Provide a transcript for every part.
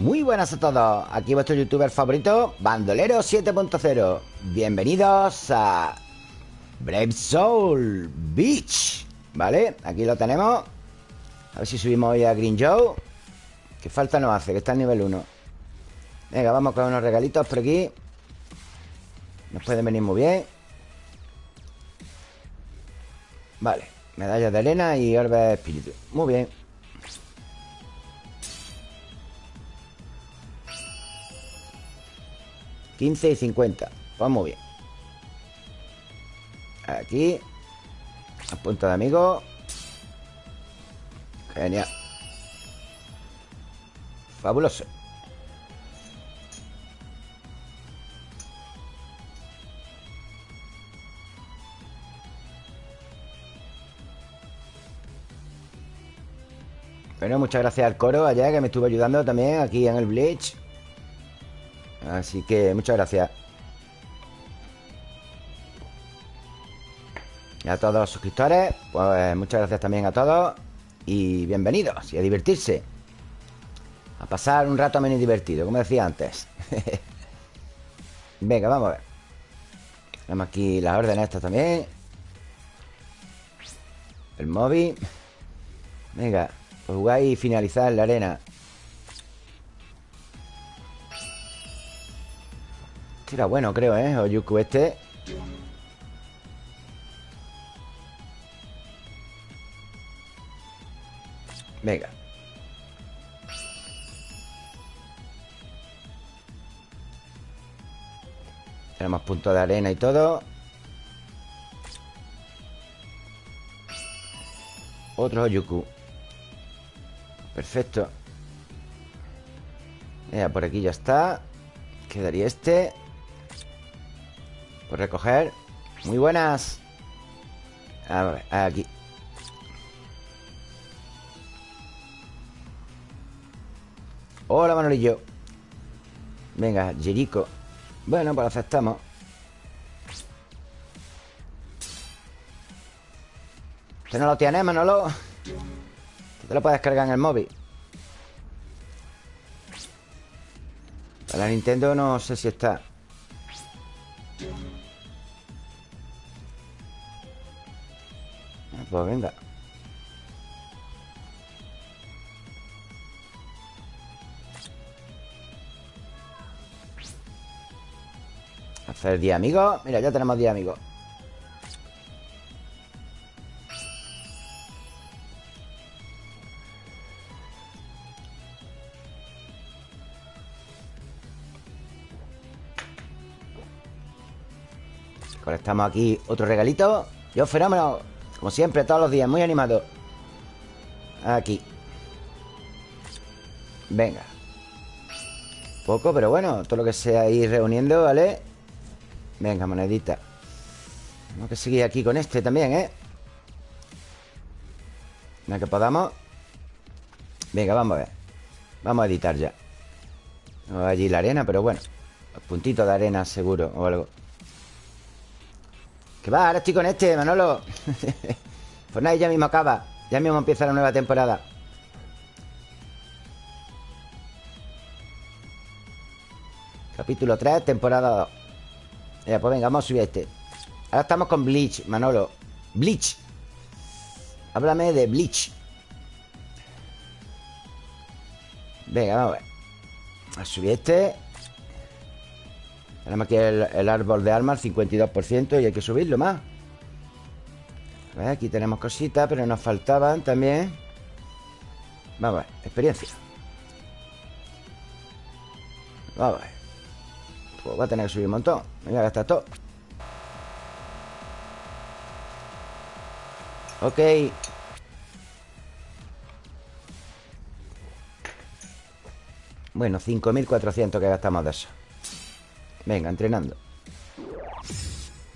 Muy buenas a todos, aquí vuestro youtuber favorito, Bandolero 7.0 Bienvenidos a Brave Soul Beach ¿Vale? Aquí lo tenemos. A ver si subimos hoy a Green Joe ¿Qué falta nos hace? Que está en nivel 1 Venga, vamos con unos regalitos por aquí. Nos pueden venir muy bien. Vale Medallas de arena y orbe de espíritu. Muy bien 15 y 50 Pues muy bien. Aquí A punto de amigo. Genial. Fabuloso. Bueno, muchas gracias al coro allá que me estuvo ayudando también aquí en el Bleach Así que muchas gracias. Y a todos los suscriptores, pues muchas gracias también a todos. Y bienvenidos y a divertirse. A pasar un rato menos divertido, como decía antes. Venga, vamos a ver. Tenemos aquí las órdenes estas también. El móvil. Venga, pues jugar y finalizar la arena. Este bueno, creo, ¿eh? Oyuku este. Venga. Tenemos puntos de arena y todo. Otro Oyuku Perfecto. Mira, por aquí ya está. Quedaría este por recoger. Muy buenas. A ver, aquí. Hola Manolillo. Venga, Jerico. Bueno, pues aceptamos. ¿Usted no lo tiene, Manolo? Te lo puedes cargar en el móvil. Para la Nintendo no sé si está Pues venga. Hacer 10 amigos. Mira, ya tenemos 10 amigos. Conectamos aquí otro regalito. Yo fenómeno como siempre, todos los días, muy animado. Aquí. Venga. Poco, pero bueno Todo lo que sea ir reuniendo, ¿vale? Venga, monedita. Tenemos que seguir aquí con este también, ¿eh? Venga, que podamos. Venga, vamos a ver. Vamos a editar ya. Allí la arena, pero bueno Los puntitos de arena seguro o algo que va, ahora estoy con este, Manolo. Pues nada, ya mismo acaba. Ya mismo empieza la nueva temporada. Capítulo 3, temporada 2 Ya, pues venga, vamos a subir a este. Ahora estamos con Bleach, Manolo. Bleach. Háblame de Bleach. Venga, vamos a ver. A subir este tenemos aquí el, árbol de armas, 52% y hay que subirlo más. aquí tenemos cositas, pero nos faltaban también. Vamos a ver, experiencia. Vamos a ver. Pues va a tener que subir un montón. Me voy a gastar todo. Ok. Bueno, 5.400 que gastamos de eso. Venga, entrenando.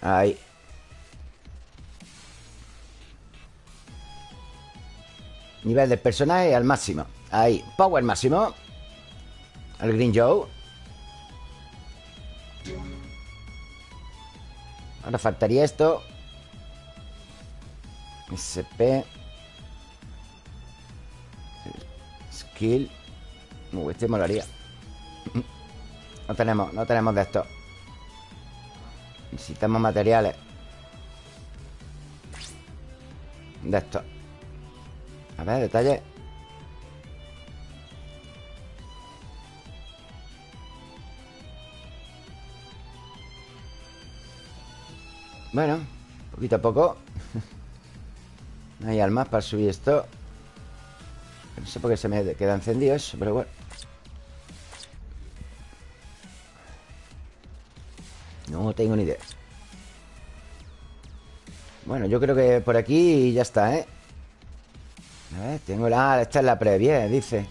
Ahí. Nivel del personaje al máximo. Ahí, power máximo. Al Green Joe. Ahora faltaría esto. SP Skill. Uh, este molaría No tenemos, no tenemos de esto. Necesitamos materiales. De esto. A ver, detalle. Bueno, poquito a poco. No hay almas para subir esto. No sé por qué se me queda encendido eso Pero bueno No tengo ni idea. Bueno, yo creo que por aquí ya está, ¿eh? A ver, tengo la... Esta es la previa, dice.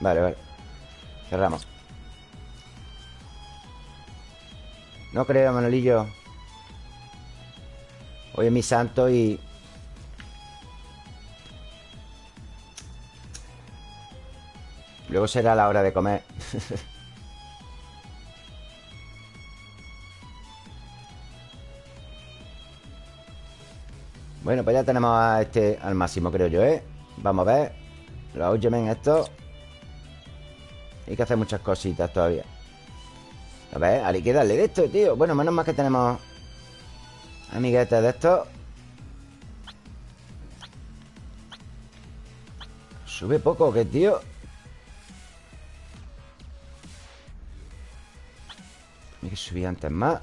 Vale, vale. Cerramos. No creo, Manolillo. Hoy es mi santo y... Luego será la hora de comer Bueno, pues ya tenemos a este al máximo, creo yo, ¿eh? Vamos a ver. Los en esto. Hay que hacer muchas cositas todavía. A ver, hay que darle de esto, tío. Bueno, menos mal que tenemos Amiguetes de esto. Sube poco, ¿qué, tío? Hay que subir antes más.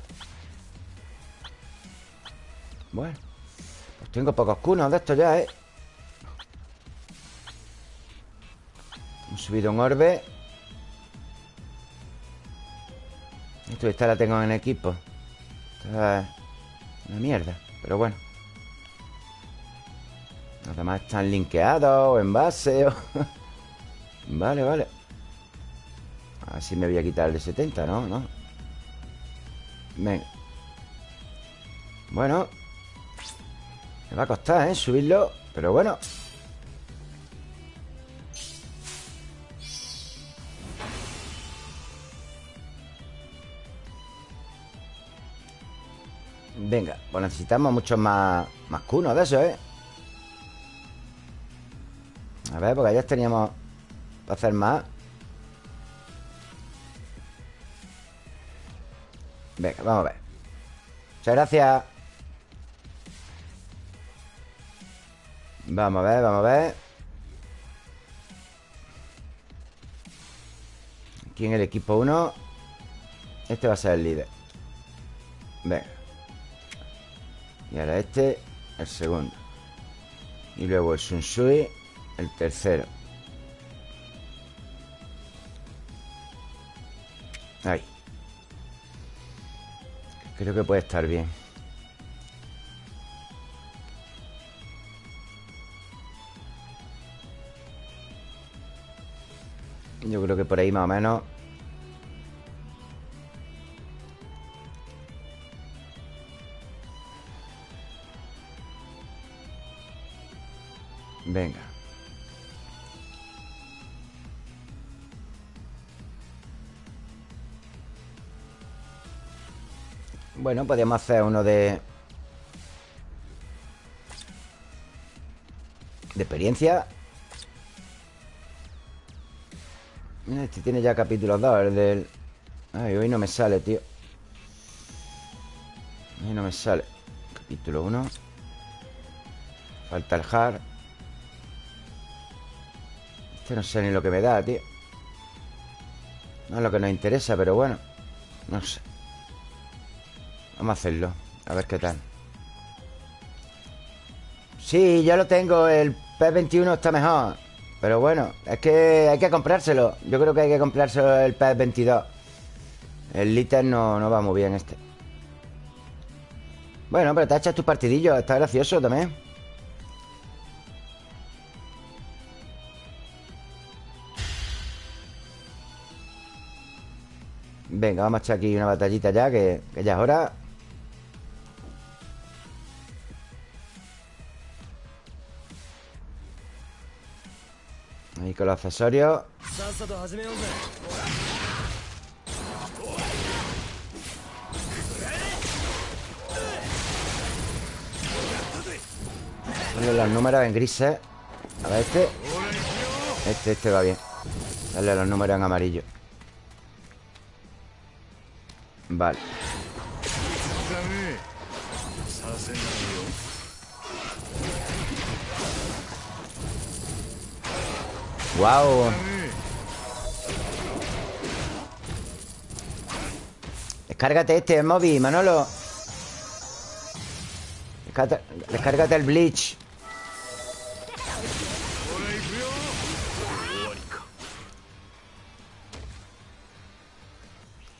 Bueno tengo pocos cunos de estos ya, ¿eh? Hemos subido un orbe esta la tengo en equipo Esta es una mierda Pero bueno Los demás están linkeados O en base o... Vale, vale Así me voy a quitar el de 70, ¿no? ¿no? Venga Bueno Me va a costar, ¿eh? Subirlo Pero bueno Venga, pues necesitamos muchos más Más cunos de eso, ¿eh? A ver, porque ya teníamos Para hacer más Venga, vamos a ver Muchas gracias Vamos a ver, vamos a ver. Aquí en el equipo 1 Este va a ser el líder. Venga. Y ahora este, el segundo. Y luego el Sunsui El tercero. Ahí. Creo que puede estar bien por ahí más o menos Venga. Bueno, podemos hacer uno de... De experiencia este tiene ya capítulo 2 El del... Ay, hoy no me sale, tío. Hoy no me sale. Capítulo 1 Falta el hard este no sé ni lo que me da, tío. No es lo que nos interesa, pero bueno No sé. Vamos a hacerlo A ver qué tal. Sí, ya lo tengo El P21 está mejor Pero bueno, es que hay que comprárselo. Yo creo que hay que comprárselo el P22 El Liter no, no va muy bien este. Bueno, pero te has hecho tu partidillo Está gracioso también. Venga, vamos a echar aquí una batallita ya Que, ya es hora con los accesorios Ponle los números en grises A ver este. Este, este va bien. Dale los números en amarillo. Vale Wow Descárgate este, móvil, Manolo. Descárgate el Bleach.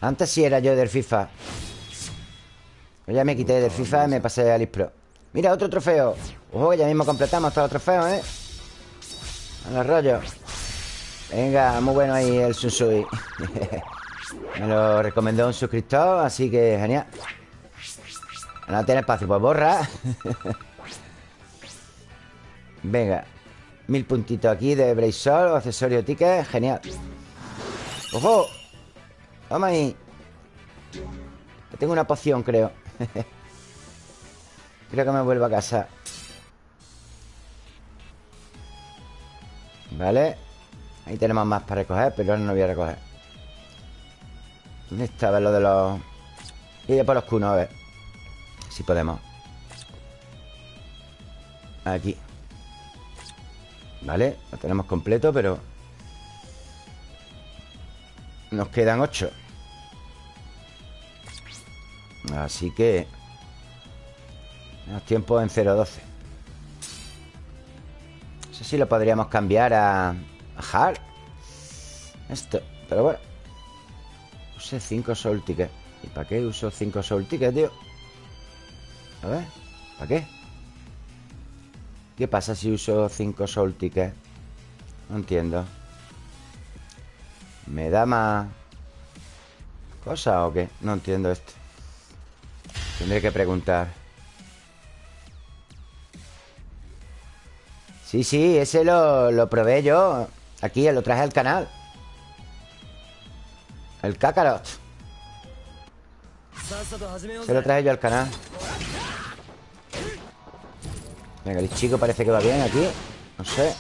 Antes sí era yo del FIFA. Pues Ya me quité del FIFA y me pasé al Pro Mira, otro trofeo. Ojo, ya mismo completamos todos los trofeos, ¿eh? A los rollos Venga, muy bueno ahí el Sunsui. Me lo recomendó un suscriptor Así que genial. No tiene espacio, pues borra. Venga Mil puntitos aquí de Braysol Accesorio ticket, genial. ¡Ojo! Vamos ahí. Tengo una poción, creo. Creo que me vuelvo a casa. Vale Ahí tenemos más para recoger Pero ahora no voy a recoger. ¿Dónde estaba lo de los...? Ir por los cunos, a ver Si podemos. Aquí. Vale, lo tenemos completo, pero Nos quedan ocho. Así que Menos tiempo en 0.12 No sé si lo podríamos cambiar a Hard Esto, pero bueno Use 5 Soul Tickets ¿Y para qué uso 5 Soul Tickets, tío? A ver, ¿para qué? ¿Qué pasa si uso 5 Soul Tickets? No entiendo ¿Me da más cosa o qué? No entiendo esto Tendré que preguntar Sí, sí, ese lo, lo probé yo Aquí, lo traje al canal. El Kakarot. Se lo traje yo al canal. Venga, el chico parece que va bien aquí. No sé.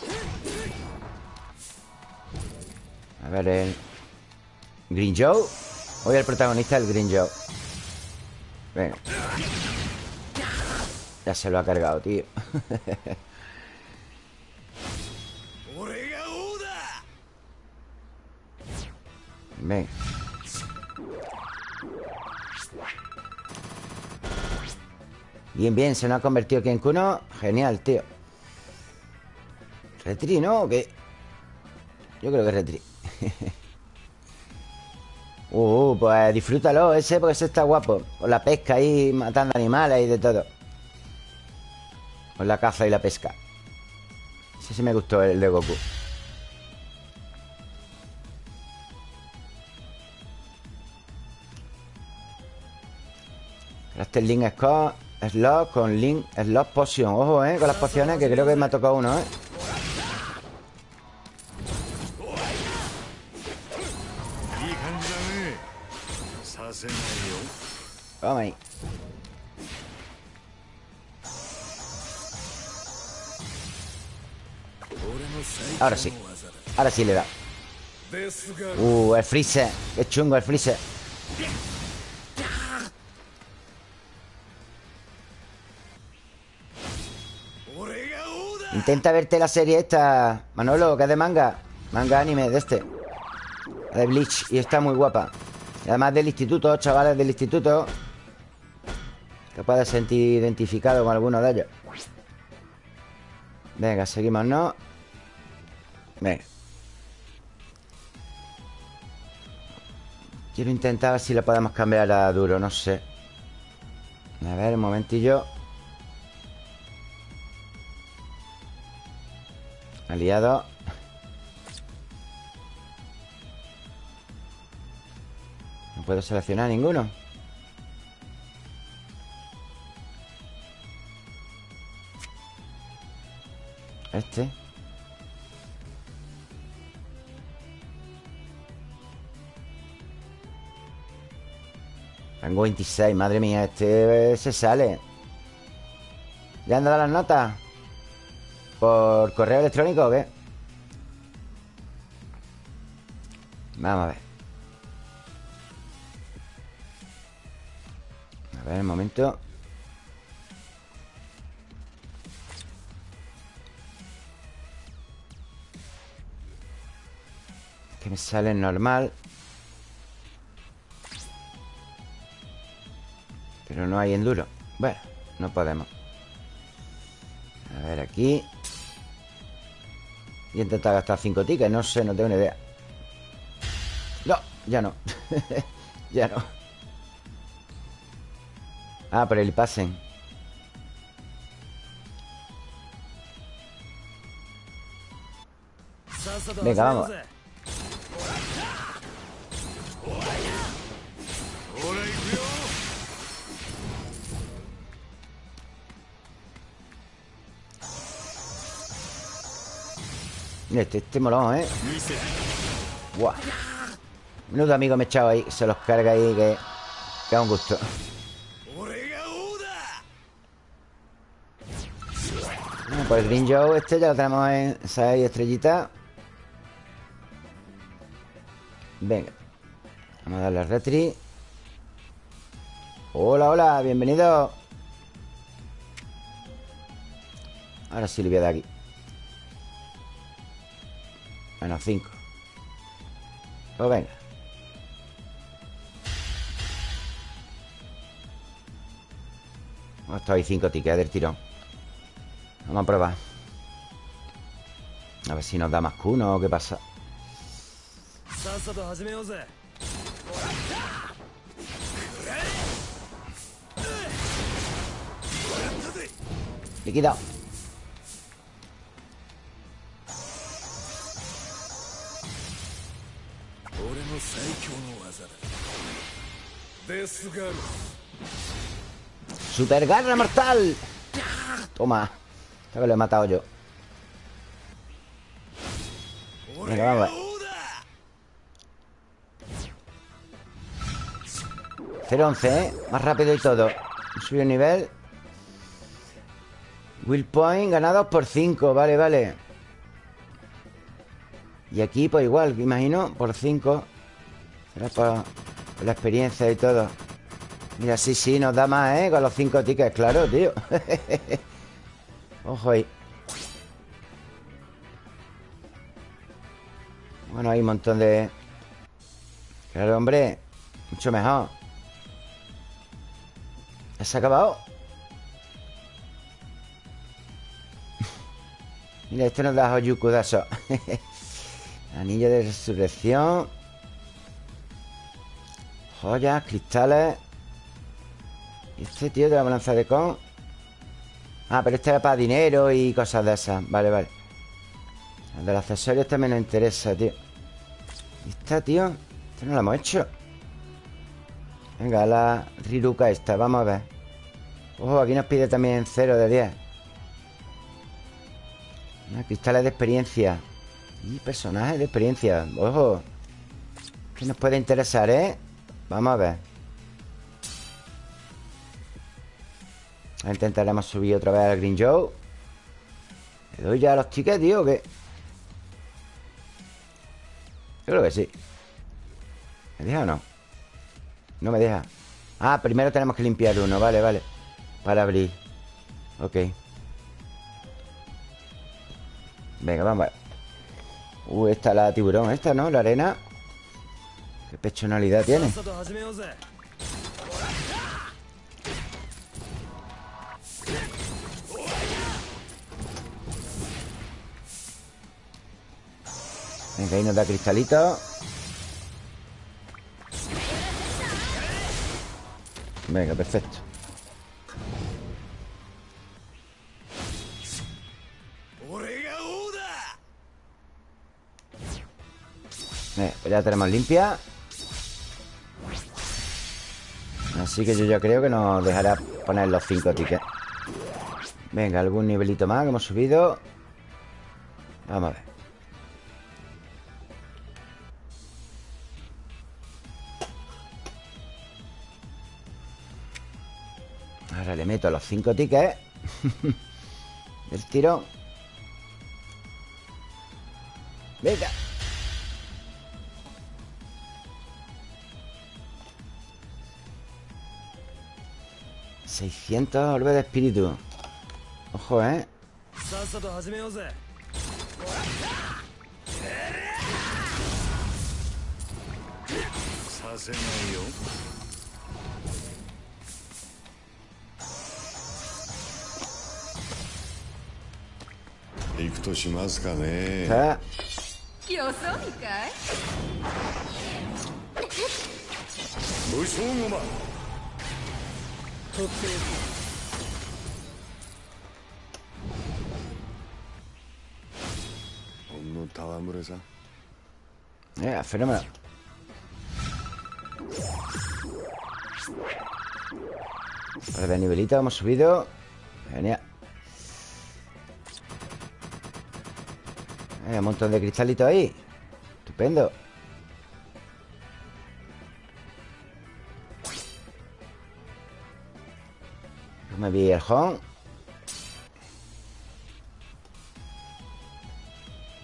A ver, el Green Joe. Hoy el protagonista el Green Joe. Venga. Ya se lo ha cargado, tío Bien, bien, se nos ha convertido aquí en Kuno Genial, tío Retri, ¿no? ¿O qué? Yo creo que Retri Uh, pues disfrútalo ese porque ese está guapo. Con la pesca ahí, matando animales y de todo. Con la caza y la pesca. Ese sí me gustó el de Goku. Este Link Scott Slot con Link Slot Potion Ojo, eh, con las pociones que creo que me ha tocado uno, eh. Vamos ahí. Ahora sí Ahora sí le da. Uh, el freezer Qué chungo el freezer Intenta verte la serie esta Manolo, que es de manga. Manga anime de este. De Bleach Y está muy guapa. Y Además del instituto, chavales del instituto Que puedes sentir identificado con alguno de ellos. Venga, seguimos, ¿no? Venga. Quiero intentar ver si le podemos cambiar a duro, no sé. A ver, un momentillo Aliado. No puedo seleccionar ninguno. Este. Tengo 26, madre mía Este se sale. ¿Le han dado las notas? ¿Por correo electrónico o qué? Vamos a ver. A ver, un momento. Que me sale normal. Pero no hay enduro. Bueno, no podemos. A ver, aquí Y intentar gastar 5 tickets No sé, no tengo ni idea. No, ya no. Ya no. Ah, por el pasen Venga, vamos este, este molón, ¿eh? Buah. Menudo amigo me he echado ahí Se los carga ahí que... Que da un gusto. Bueno, pues el Green Joe este ya lo tenemos en 6 estrellitas Venga. Vamos a darle al retri. Hola, hola, bienvenido. Ahora sí le voy a dar aquí Menos 5 Pues venga. Esto hay 5 tickets del tirón. Vamos a probar. A ver si nos da más que uno o qué pasa. Liquidado Super garra mortal. Toma. Esta vez lo he matado yo. Venga, vamos. ver 0-11, ¿eh? Más rápido y todo. Subió el nivel. Will point ganados por 5 Vale, vale Y aquí pues igual, imagino Por 5 Será por, la experiencia y todo. Mira, sí, sí, nos da más, ¿eh? Con los 5 tickets, claro, tío. Ojo ahí. Bueno, hay un montón de... Claro, hombre Mucho mejor. ¿Se ha acabado? Mira, esto nos da Hoyuku Anillo de resurrección. Joyas, cristales. ¿Y este tío de la balanza de con? Ah, pero este era para dinero y cosas de esas. Vale, vale. El de los accesorios también nos interesa, tío. ¿Y esta, tío? Esto no lo hemos hecho. Venga, la Riruka esta, vamos a ver. Ojo, aquí nos pide también 0 de 10 Cristales de experiencia Y personajes de experiencia Ojo Que nos puede interesar, ¿eh? Vamos a ver Intentaremos subir otra vez al Green Joe ¿Le doy ya los tickets, tío? ¿o qué? Yo creo que sí ¿Me deja o no? No me deja Ah, primero tenemos que limpiar uno Vale, vale Para abrir Ok Venga, vamos a ver Uh, esta la tiburón Esta, ¿no? La arena. Qué pechonalidad tiene Venga, ahí nos da cristalito. Venga, perfecto pues ya tenemos limpia. Así que yo ya creo que nos dejará poner los 5 tickets. Venga, algún nivelito más que hemos subido. Vamos a ver. Ahora le meto los cinco tickets. Del tiro. Venga 600 orbe de espíritu Ojo, ¿eh? ¿Eh? Okay. esa. Yeah, fenomenal. Para de nivelito hemos subido. Genial. Hay un montón de cristalitos ahí. Estupendo. Me vi el home.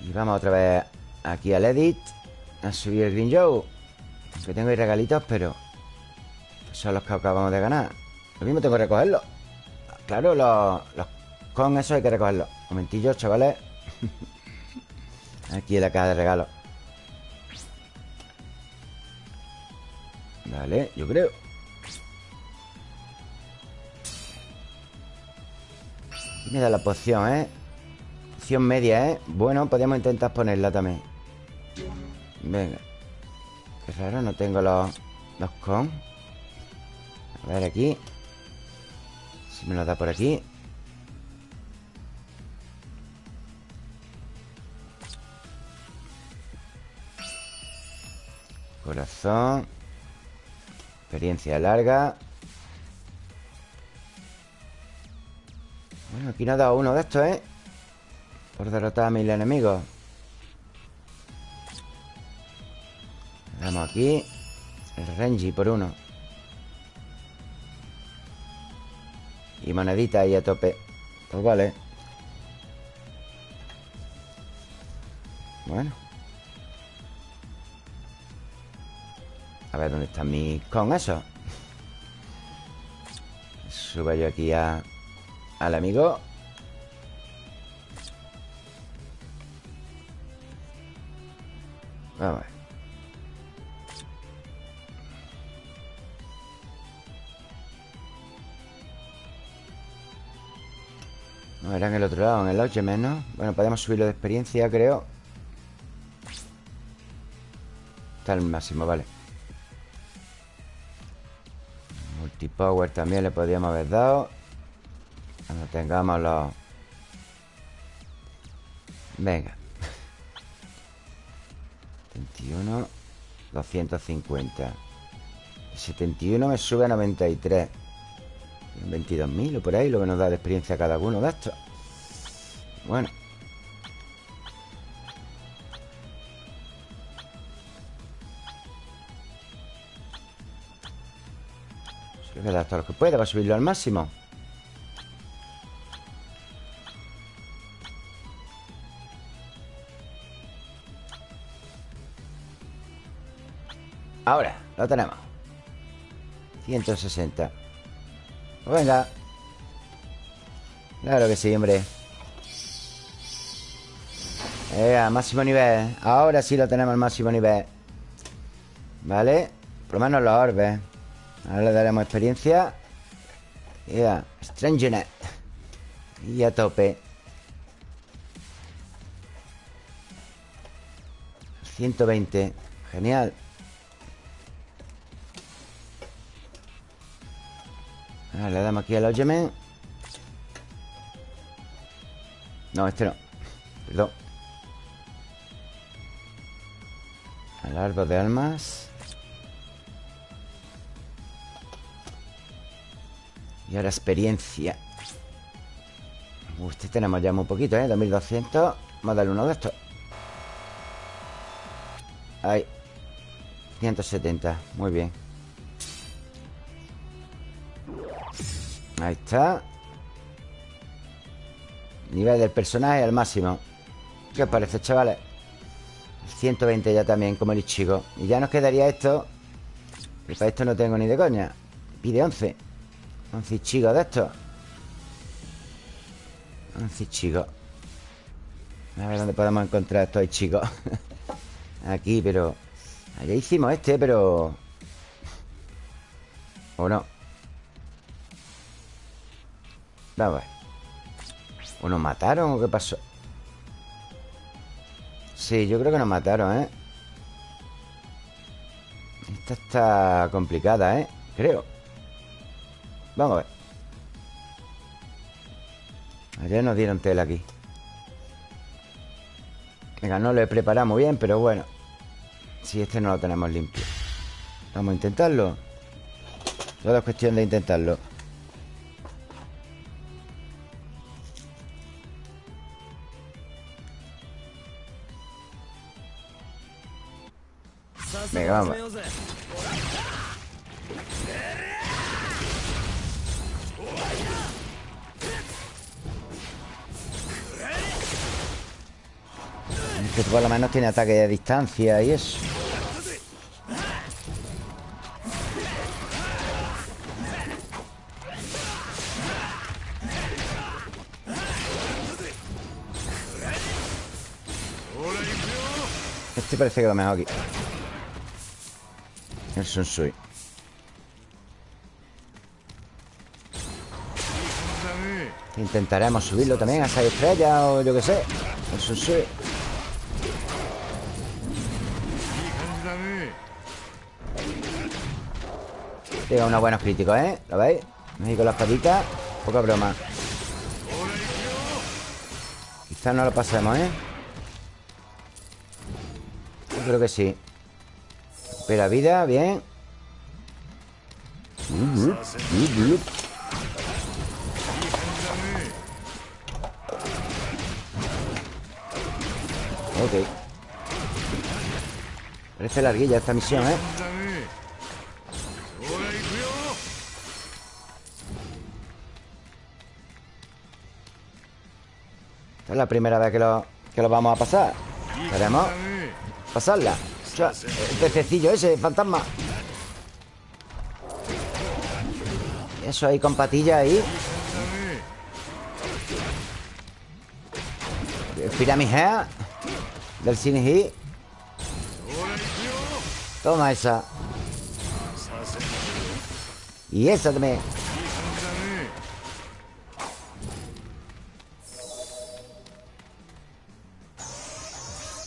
Y vamos otra vez aquí al edit A subir el Green Joe. Que tengo ahí regalitos, pero Son los que acabamos de ganar. Lo mismo tengo que recogerlos Claro, los, con eso hay que recogerlos Momentillo, chavales. Aquí en la caja de regalos. Vale, yo creo Da la poción, ¿eh? Poción media, ¿eh? Bueno, podríamos intentar ponerla también. Venga. Qué raro, no tengo los, los con. A ver aquí. Si me lo da por aquí. Corazón. Experiencia larga Bueno, aquí nos ha dado uno de estos, ¿eh? Por derrotar a mil enemigos. Damos aquí El Renji por uno. Y monedita ahí a tope. Pues vale. Bueno. A ver dónde están mis con eso. Subo yo aquí a, al amigo. Vamos a ver. No, era en el otro lado, en el Lodgeman, ¿no? Bueno, podemos subirlo de experiencia, creo. Está al máximo, vale. Multipower también le podríamos haber dado Cuando tengamos los... Venga. 71 250 El 71 me sube a 93 22.000 o por ahí Lo que nos da de experiencia cada uno de estos. Bueno. Se le da todo lo que pueda Para subirlo al máximo Ahora, lo tenemos. 160 Pues venga. Claro que sí, hombre. Máximo nivel. Ahora sí lo tenemos al máximo nivel. Vale. Por lo menos los orbes Ahora le daremos experiencia. Ya, Strangenet Y a tope. 120 Genial Ahora le damos aquí al Oyemen No, este no. Perdón. Al de almas. Y ahora experiencia. Este tenemos ya muy poquito, ¿eh? 2200 Vamos a darle uno de estos. Ahí. 170, muy bien Ahí está. Nivel del personaje al máximo. ¿Qué os parece, chavales? 120 ya también, como el chico. Y ya nos quedaría esto Que para esto no tengo ni de coña. Pide 11 Un chico de estos. Un chico A ver dónde podemos encontrar estos chicos. Aquí, pero Allá hicimos este, pero ¿O no? Vamos a ver ¿O nos mataron o qué pasó? Sí, yo creo que nos mataron, ¿eh? Esta está complicada, ¿eh? Creo. Vamos a ver. Ayer nos dieron tela aquí. Venga, no lo he preparado muy bien, pero bueno. Si este no lo tenemos limpio. Vamos a intentarlo. Todo es cuestión de intentarlo Venga, Que por lo menos tiene ataque de distancia y eso. Este parece que lo mejor aquí El Sunsui Intentaremos subirlo también a 6 estrellas o yo que sé El Sunsui Llega unos buenos críticos, ¿eh? ¿Lo veis? México con las patitas Poca broma Quizás no lo pasemos, ¿eh? Yo creo que sí Espera vida, bien. Ok. Parece larguilla esta misión, ¿eh? Esta es la primera vez que lo, que lo vamos a pasar. Queremos pasarla El pececillo ese, fantasma. Eso ahí con patilla ahí. Piramigea Del Sinji. Toma esa. Y esa también.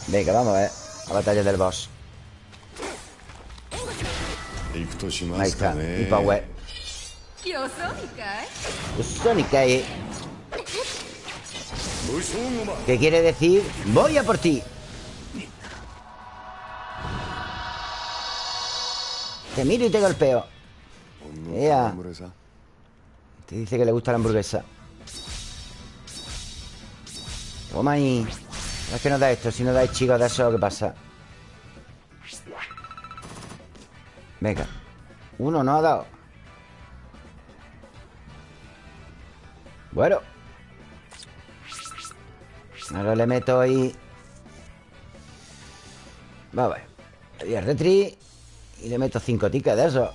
Venga, vamos a batalla del boss Ahí está, y power. Sónica eh ¿Qué quiere decir? Voy a por ti. Te miro y te golpeo. Ea. Te dice que le gusta la hamburguesa. Toma ahí. Es que nos da esto Si no dais chicos de eso, ¿qué pasa? Venga Uno no ha dado. Bueno. Ahora le meto ahí. Vamos a ver Y el retri. Y le meto cinco tickets de eso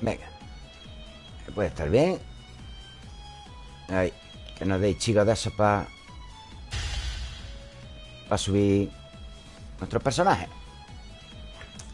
Venga. Puede estar bien. Ahí. Que nos deis chicos de esos para... Para subir nuestros personajes.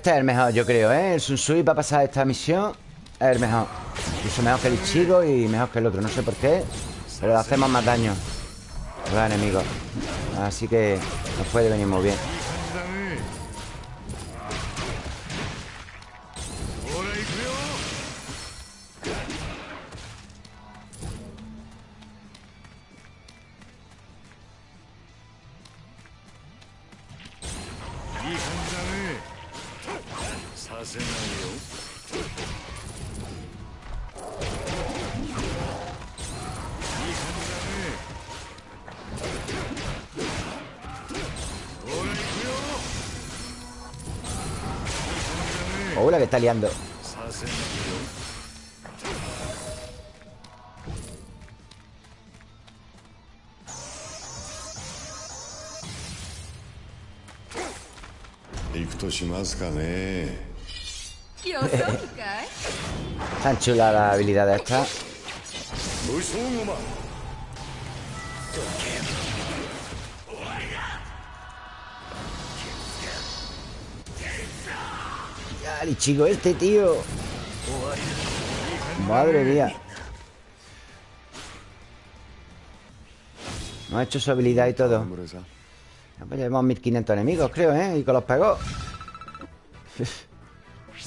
Este es el mejor, yo creo, ¿eh? El Sunsui para pasar esta misión es el mejor. Incluso mejor que el Ichigo y mejor que el otro. No sé por qué, pero hacemos más daño a los enemigos. Así que nos puede venir muy bien. liando. Tan chula la habilidad de esta. brutal, chico, este tío. Madre mía. No ha hecho su habilidad y todo. Pues llevamos 1500 enemigos, creo, ¿eh? Y con los pegó.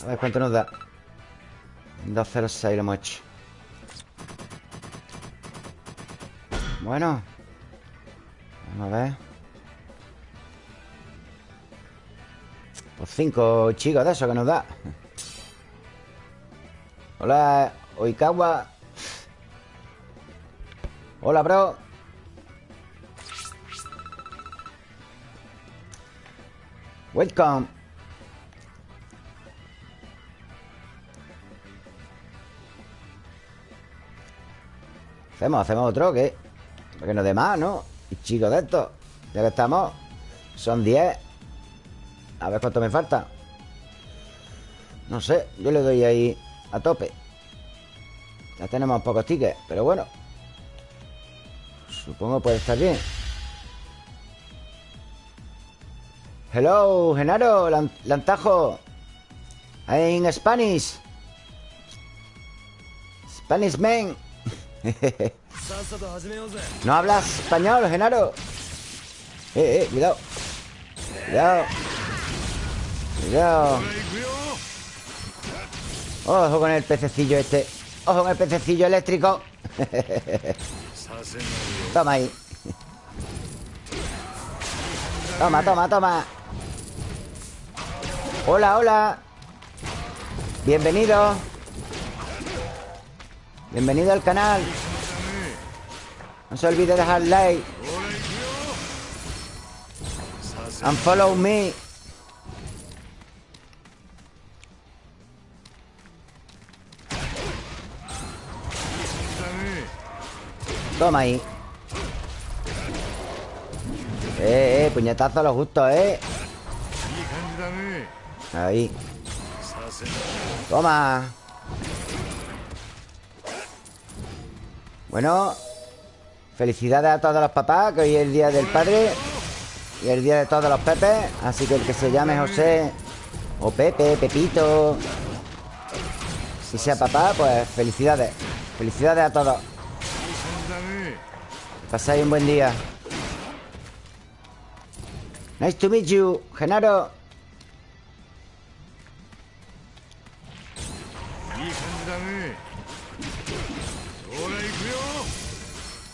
A ver cuánto nos da. 206 lo hemos hecho. Bueno. Vamos a ver. Pues 5 chicos de eso que nos da. Hola, Oikawa. Hola, bro. Welcome. Hacemos, hacemos otro, ¿o ¿qué? Porque nos dé más, ¿no? Y chicos de estos Ya que estamos Son 10 A ver cuánto me falta. No sé, yo le doy ahí a tope. Ya tenemos pocos tickets Pero bueno. Supongo puede estar bien. Hello, Genaro, Lan- Lantajo. En Spanish. Spanish man ¿No hablas español, Genaro? Eh, eh, cuidado. Cuidado Cuidado. Ojo con el pececillo este. Ojo con el pececillo eléctrico. toma ahí. Toma, toma, toma. Hola, hola. Bienvenido. Bienvenido al canal. No se olvide dejar like. And follow me. Toma ahí. Eh, eh, puñetazo a lo justo, eh. Ahí. Toma. Bueno. Felicidades a todos los papás, que hoy es el día del padre. Y el día de todos los pepes. Así que el que se llame José. O Pepe, Pepito. Si sea papá, pues felicidades. Felicidades a todos. Pasáis un buen día. Nice to meet you, Genaro.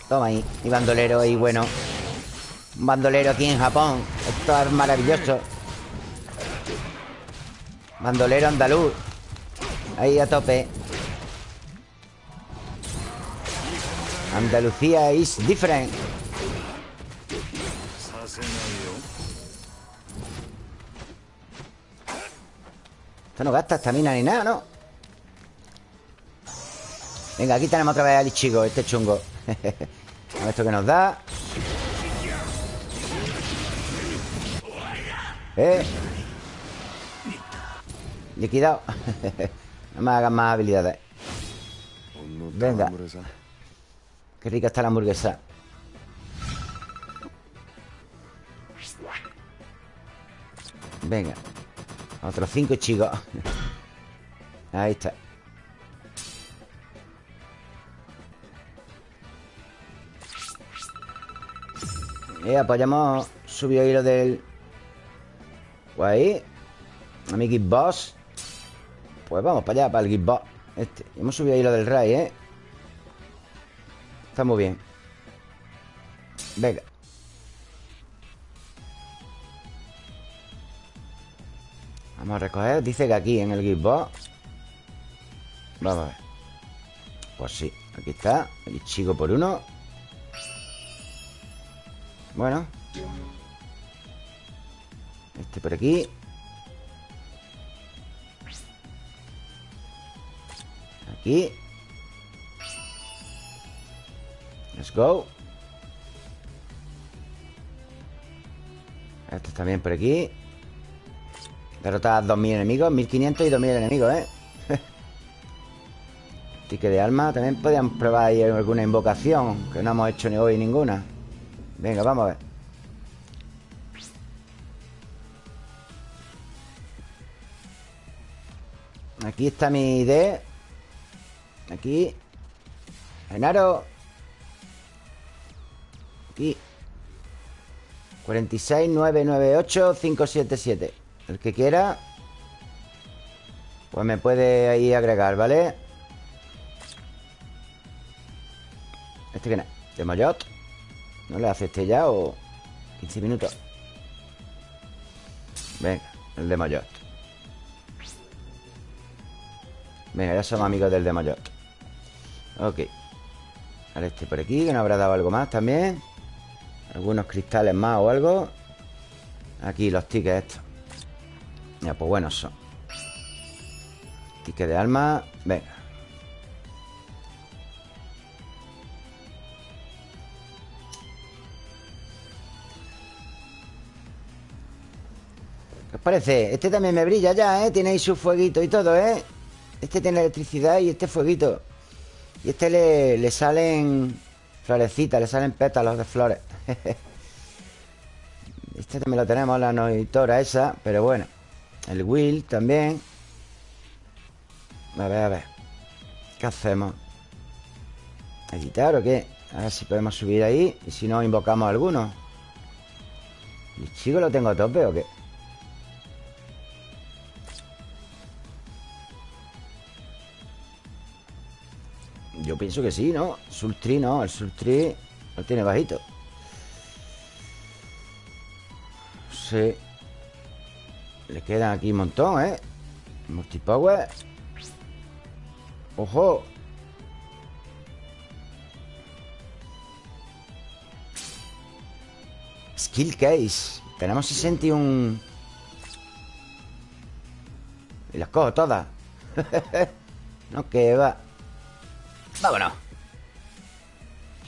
Toma ahí, mi bandolero y bueno. Un bandolero aquí en Japón. Esto es maravilloso. Bandolero andaluz. Ahí a tope. Andalucía is different. Esto no gasta estamina ni nada, ¿no? Venga, aquí tenemos otra vez al Ichigo, este chungo. A ver esto que nos da. Eh. Liquidado. no me hagan más habilidades. Venga. Qué rica está la hamburguesa. Venga Otros cinco chicos. Ahí está. Y apoyamos Subió hilo del Pues A mi Boss Pues vamos para allá, para el Boss Este. Hemos subido hilo del Ray, ¿eh? Está muy bien. Venga. Vamos a recoger. Dice que aquí en el Gearbox Vamos a ver. Pues sí, aquí está. El chico por uno. Bueno. Este por aquí. Aquí Let's go. Este también por aquí. Derrotar a 2.000 enemigos 1.500 y 2.000 enemigos, ¿eh? Ticket de alma. También podríamos probar ahí alguna invocación Que no hemos hecho ni hoy ninguna. Venga, vamos a ver. Aquí está mi ID Aquí. Genaro Aquí 46 998 577 el que quiera Pues me puede ahí agregar, ¿vale? ¿Este quién es? ¿De Mayot? ¿No le hace este ya o...? 15 minutos Venga, el de Mayot Venga, ya somos amigos del de Mayot Ok Ahora este por aquí, que nos habrá dado algo más también Algunos cristales más o algo Aquí los tickets estos ya, pues buenos son Ticket de alma Venga ¿Qué os parece? Este también me brilla ya, ¿eh? Tiene ahí su fueguito y todo, ¿eh? Este tiene electricidad y este fueguito Y este le, le salen Florecitas, le salen pétalos de flores Este también lo tenemos, la noitora esa Pero bueno el Will también A ver, a ver ¿Qué hacemos? ¿Editar o qué? A ver si podemos subir ahí Y si no, invocamos a alguno ¿El chico lo tengo a tope o qué? Yo pienso que sí, ¿no? Sultri no, el Sultri lo tiene bajito Le quedan aquí un montón, ¿eh? Multipower ¡Ojo! Skill Case Tenemos 61 Y las cojo todas No que va Vámonos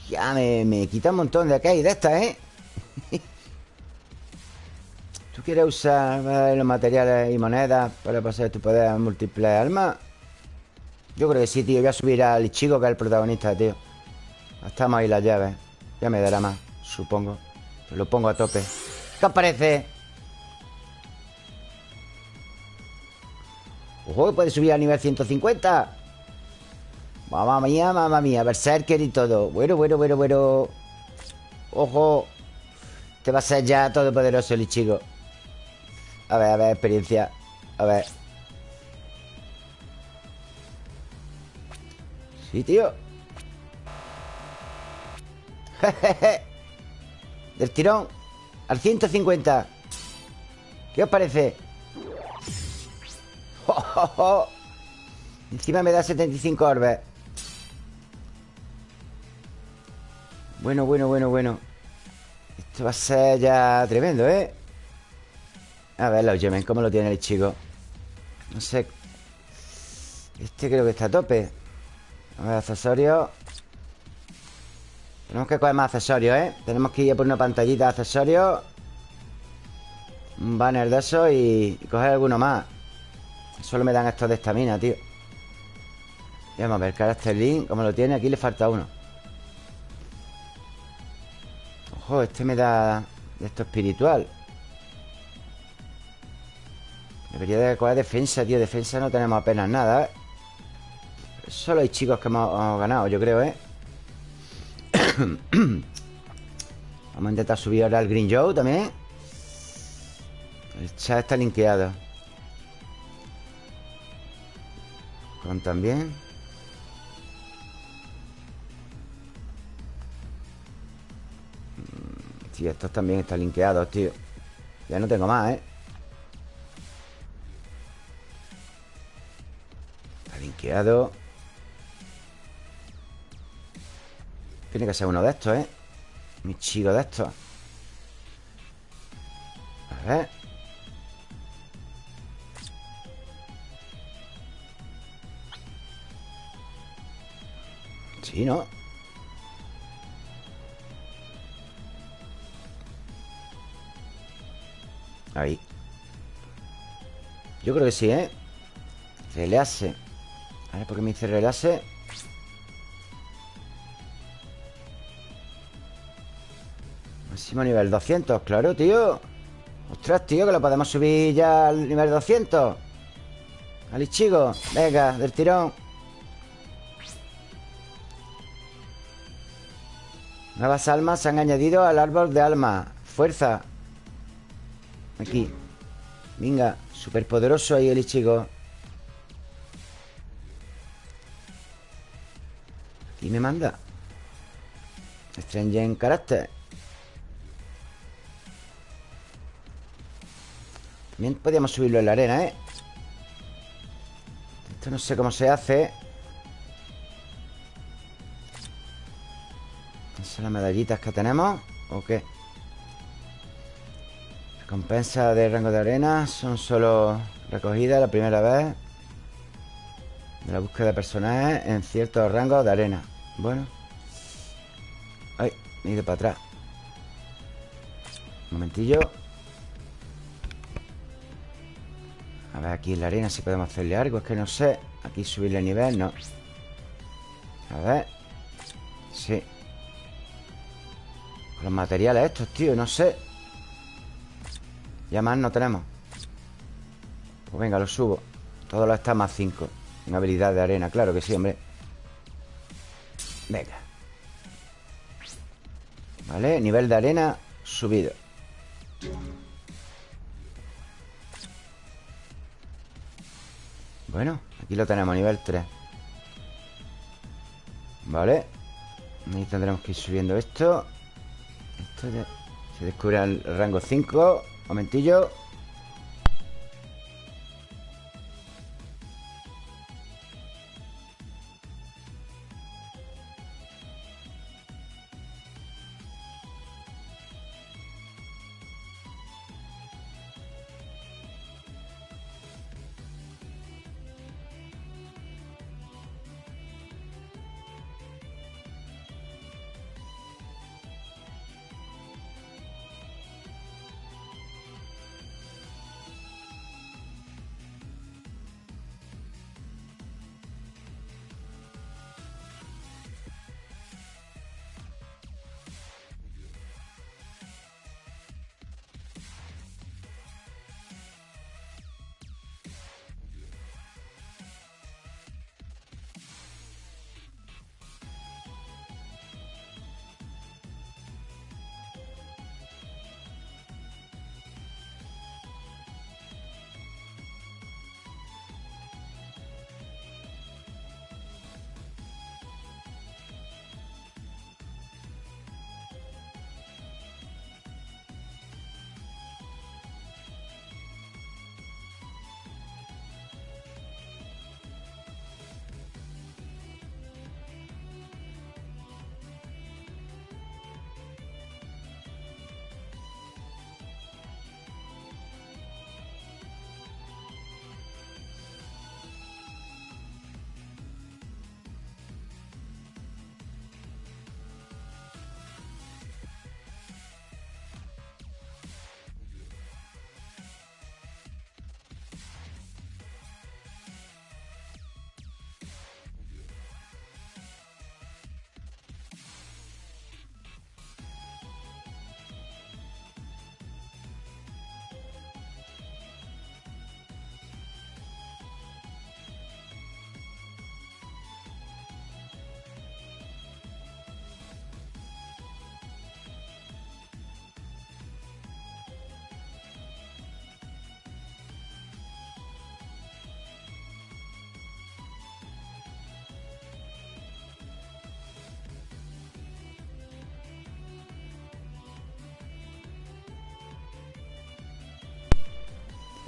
Ya me, me quita un montón de acá y de estas, ¿eh? ¿Tú quieres usar los materiales y monedas para pasar tu poder a múltiples almas? Yo creo que sí, tío. Voy a subir al chico que es el protagonista, tío. Estamos ahí las llaves. Ya me dará más, supongo. lo pongo a tope. ¿Qué os parece? ¡Ojo! Puede subir a nivel 150. Mamma mía, mamma mía. Berserker y todo. Bueno, bueno, bueno, bueno. ¡Ojo! Te va a ser ya todopoderoso el chico. A ver, a ver, experiencia. A ver. Sí, tío. Del tirón Al 150 ¿Qué os parece? Encima me da 75 orbes. Bueno, bueno, bueno, bueno. Esto va a ser ya tremendo, ¿eh? A ver los Yemen, ¿cómo lo tiene el chico? No sé. Este creo que está a tope. A ver, accesorios Tenemos que coger más accesorios, ¿eh? Tenemos que ir a por una pantallita de accesorios Un banner de eso y, coger alguno más. Solo me dan estos de estamina, tío. Y Vamos a ver, carácter link ¿Cómo lo tiene? Aquí le falta uno. Ojo, este me da de esto espiritual Debería de coger defensa, tío Defensa no tenemos apenas nada, ¿eh? Solo hay chicos que hemos, hemos ganado, yo creo, ¿eh? Vamos a intentar subir ahora el Green Joe también El chat está linkeado Con también Mm, Sí, estos también están linkeados, tío Ya no tengo más, ¿eh? Linkeado Tiene que ser uno de estos, ¿eh? Mi chico de estos A ver Sí, ¿no? Ahí Yo creo que sí, ¿eh? Relase A ver, ¿por qué me dice relase? Máximo nivel 200, claro, tío. Ostras, tío, que lo podemos subir ya al nivel 200 Ali, chico Venga, del tirón. Nuevas almas se han añadido al árbol de almas Fuerza. Aquí. Venga, superpoderoso ahí el Ichigo Aquí me manda Strange en carácter También podríamos subirlo en la arena, ¿eh? Esto no sé cómo se hace Esas son las medallitas que tenemos ¿O qué? Recompensa de rango de arena Son solo recogidas la primera vez De la búsqueda de personajes En ciertos rangos de arena Bueno. Ay, me he ido para atrás. Un momentillo. A ver aquí en la arena si podemos hacerle algo Es que no sé. Aquí subirle nivel, no. A ver. Sí. Los materiales estos, tío, no sé. Ya más no tenemos. Pues venga, lo subo. Todo lo está más 5 En habilidad de arena, claro que sí, hombre Venga. Vale, nivel de arena Subido. Bueno, aquí lo tenemos, nivel 3 Vale. Ahí tendremos que ir subiendo esto. Esto ya Se descubre el rango 5 Momentillo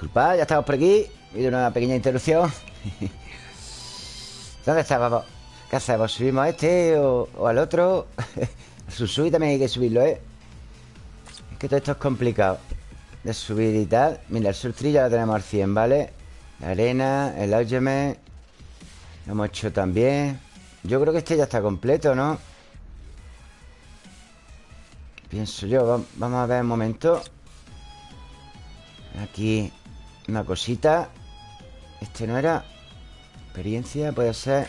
Disculpad, ya estamos por aquí Ha habido una pequeña interrupción ¿Dónde estábamos? ¿Qué hacemos? ¿Subimos a este o, al otro? Susui también hay que subirlo, ¿eh? Es que todo esto es complicado De subir y tal Mira, el surf ya lo tenemos al 100, ¿vale? La arena, el algeme Lo hemos hecho también Yo creo que este ya está completo, ¿no? Pienso yo Va- Vamos a ver un momento Aquí Una cosita. Este no era Experiencia, puede ser.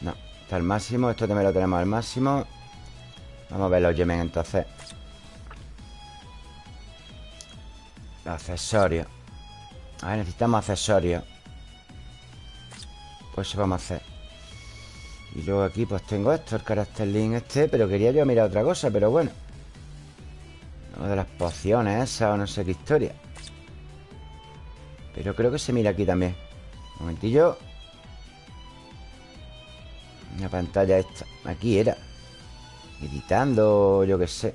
No, está al máximo Esto también lo tenemos al máximo. Vamos a ver los yemen entonces. Los accesorios. A ver, necesitamos accesorios. Pues eso vamos a hacer. Y luego aquí pues tengo esto El carácter link este Pero quería yo mirar otra cosa, pero bueno. Lo de las pociones esas O no sé qué historia Pero creo que se mira aquí también. Un momentillo. La pantalla esta. Aquí era. Editando, yo qué sé.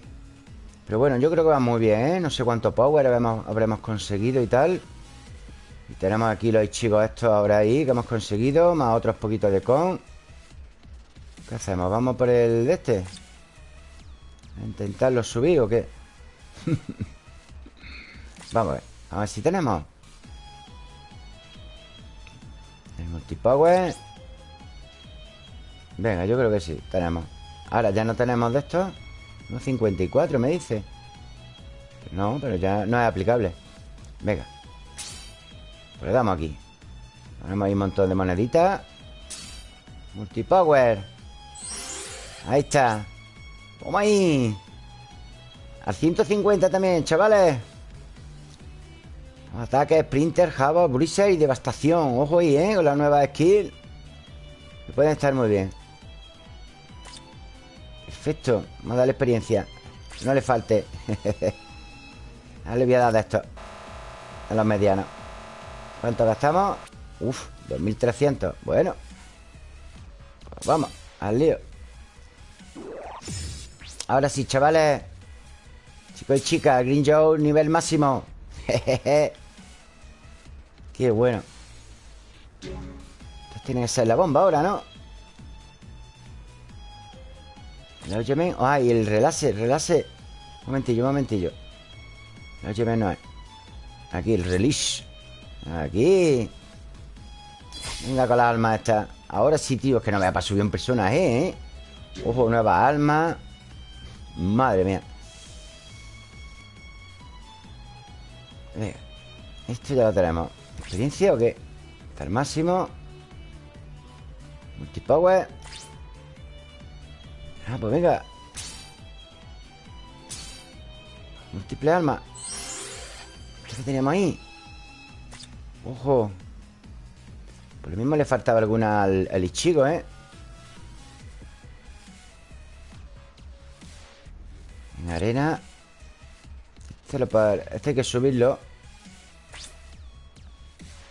Pero bueno, yo creo que va muy bien, ¿eh? No sé cuánto power habremos, conseguido y tal. Y tenemos aquí los chicos estos ahora ahí Que hemos conseguido Más otros poquitos de con. ¿Qué hacemos? ¿Vamos por el de este? ¿A intentarlo subir o qué? Vamos a ver. A ver si tenemos multipower. Venga, yo creo que sí, tenemos. Ahora ya no tenemos de estos No 54 me dice. No, pero ya no es aplicable. Venga. Pues le damos aquí. Ponemos ahí un montón de moneditas. Multipower. Ahí está. Toma ahí. Al 150 también, chavales Ataque, Sprinter, Java, Blizzard y Devastación. Ojo ahí, ¿eh? Con la nueva skill. Pueden estar muy bien. Perfecto. Vamos a darle experiencia. No le falte. Ahora le voy a dar de esto. A los medianos. ¿Cuánto gastamos? Uf, 2300 Bueno. Vamos, al lío. Ahora sí, chavales. Chicos y chicas Green Joe, nivel máximo. Jejeje Qué bueno. Esto tiene que ser la bomba ahora, ¿no? El Oyemen Ah, y el relase, el relase. Un momentillo, un momentillo. El Oyemen no es. Aquí, el release Aquí. Venga con las almas estas Ahora sí, tío, es que no me va para subir un personaje, ¿eh? Ojo, nueva alma. Madre mía. Venga Esto ya lo tenemos ¿Experiencia o qué? Está al máximo. Multipower. Ah, pues venga. Múltiple alma. ¿Qué teníamos ahí? Ojo. Por lo mismo le faltaba alguna al, al Ichigo, ¿eh? En arena. Este, lo este hay que subirlo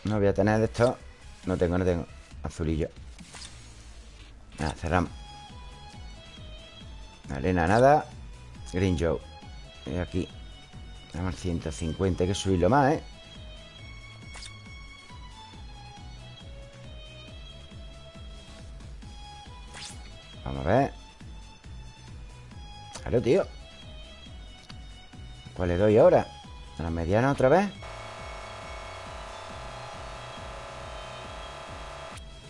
No voy a tener de esto. No tengo, no tengo. Azulillo. Nada, cerramos. Arena nada. Green Joe. Y aquí. Tenemos 150 Hay que subirlo más, ¿eh? Vamos a ver. Claro, tío. ¿Cuál le doy ahora? ¿A la mediana otra vez?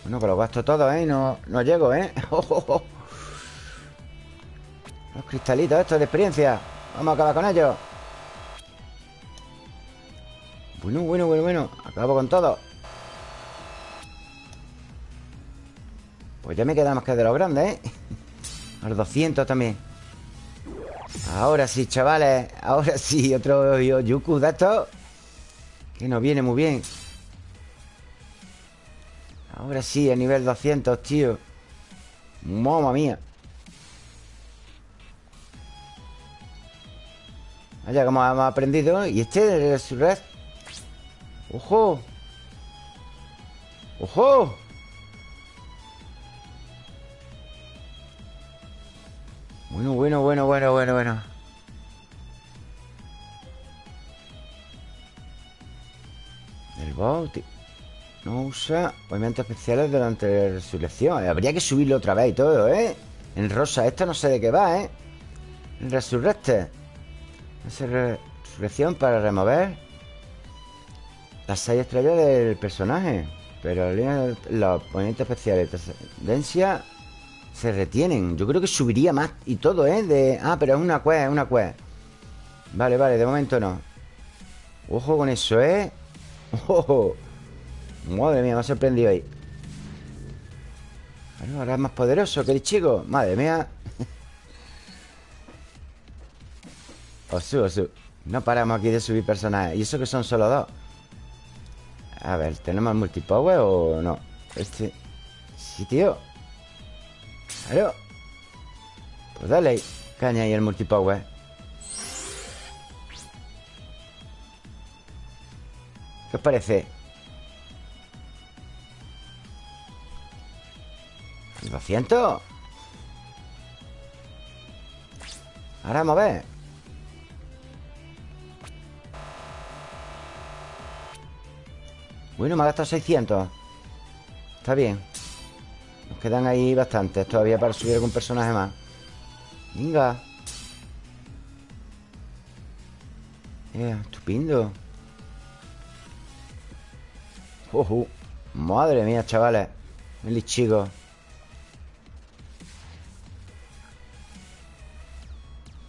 Bueno, que los gasto todos, ¿eh? No, no llego, ¿eh? Los cristalitos estos de experiencia. Vamos a acabar con ellos. Bueno, bueno, bueno, bueno. Acabo con todo. Pues ya me queda más que de los grandes, ¿eh? A los 200 también. Ahora sí, chavales. Ahora sí, otro Yuku de estos Que nos viene muy bien Ahora sí, a nivel 200, tío. Mamma mía. Vaya, como hemos aprendido Y este es su red. ¡Ojo! ¡Ojo! Bueno, bueno, bueno, bueno, bueno, bueno. El boss ti- no usa movimientos especiales durante la resurrección. Habría que subirlo otra vez y todo, ¿eh? En rosa, esto no sé de qué va, ¿eh? Resurrecte. Resurrección para remover las seis estrellas del personaje. Pero los movimientos especiales de se retienen. Yo creo que subiría más y todo, ¿eh? Ah, pero es una quest, es una quest. Vale, vale, de momento no. Ojo con eso, ¿eh? Ojo. Madre mía, me ha sorprendido ahí. Bueno, ahora es más poderoso que el chico. Madre mía. Osu, osu. No paramos aquí de subir personajes. Y eso que son solo dos. A ver, ¿tenemos multipower o no? Este. Sí, tío. Claro. Pues dale. Caña ahí el multipower. ¿Qué os parece? 200? Ahora a ver. Bueno, me ha gastado 600. Está bien. Nos quedan ahí bastantes todavía para subir algún personaje más. Venga. Eh, estupendo. Ojo. Madre mía, chavales. El chico.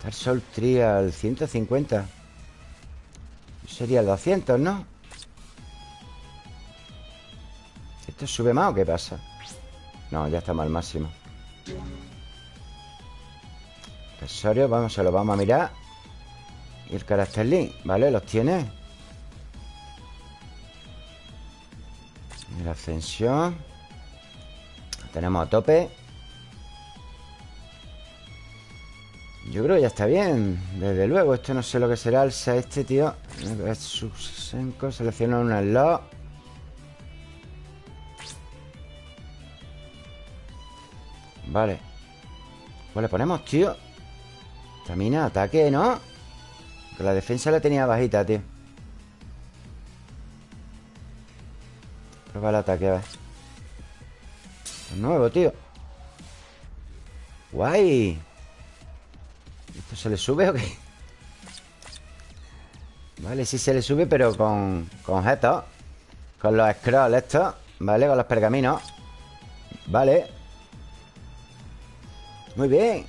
Star Soul Trial 150. Sería el 200, ¿no? ¿Esto sube más o qué pasa? No, ya estamos al máximo. Accesorios, vamos, se lo vamos a mirar. Y el carácter link, ¿vale? Los tiene. La ascensión. Lo tenemos a tope. Yo creo que ya está bien. Desde luego, esto no sé lo que será. Alza este, tío. Selecciona un slot. Vale. ¿Cuál le ponemos, tío? Tamina, ataque, ¿no? Que la defensa la tenía bajita, tío. Prueba el ataque, a ver. Nuevo, tío. Guay. ¿Esto se le sube o qué? Vale, sí se le sube, pero con, con. Con los scrolls estos. Vale, con los pergaminos. Vale. Muy bien.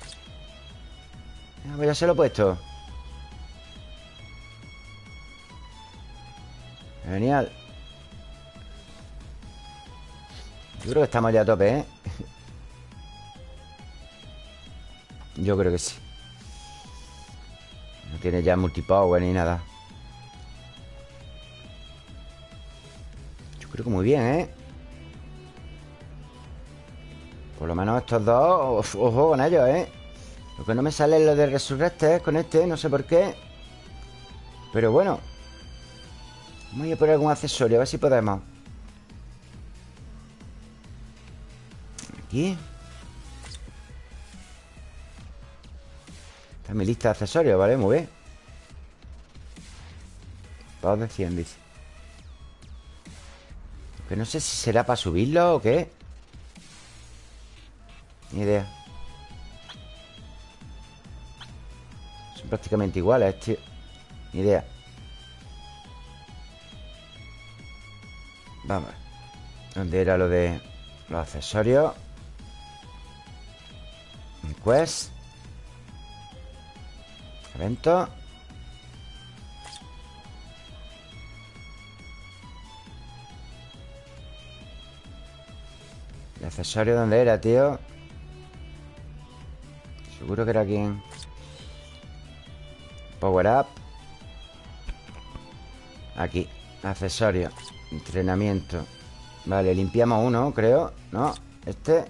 Ah, pues ya se lo he puesto. Genial. Yo creo que estamos ya a tope, ¿eh? Yo creo que sí. Tiene ya multipower ni nada. Yo creo que muy bien, ¿eh? Por lo menos estos dos, ojo con ellos, ¿eh? Lo que no me sale es lo de Resurrecte, ¿eh? Con este, no sé por qué. Pero bueno. Vamos a ir por algún accesorio, a ver si podemos. Aquí. Está mi lista de accesorios, ¿vale? Muy bien. Todos de 100, dice. Que no sé si será para subirlo o qué. Ni idea. Son prácticamente iguales, tío. Ni idea. Vamos. ¿Dónde era lo de los accesorios? Quest. Evento. ¿El accesorio dónde era, tío? Seguro que era aquí Power Up Aquí Accesorio Entrenamiento Vale, limpiamos uno, creo ¿No? Este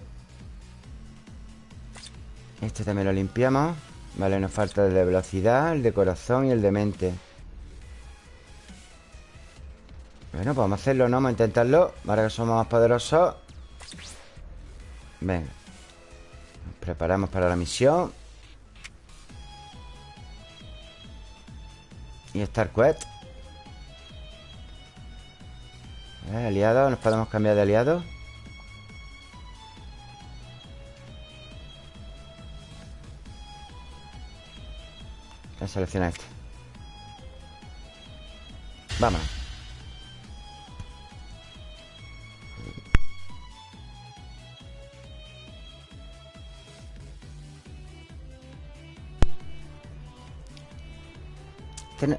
Este también lo limpiamos Vale, nos falta el de velocidad El de corazón y el de mente. Bueno, pues vamos a hacerlo, ¿no? Vamos a intentarlo Ahora que somos más poderosos. Venga. Nos preparamos para la misión. Y Star Quest. Ver, aliados, nos podemos cambiar de aliados. A seleccionar este. Vamos.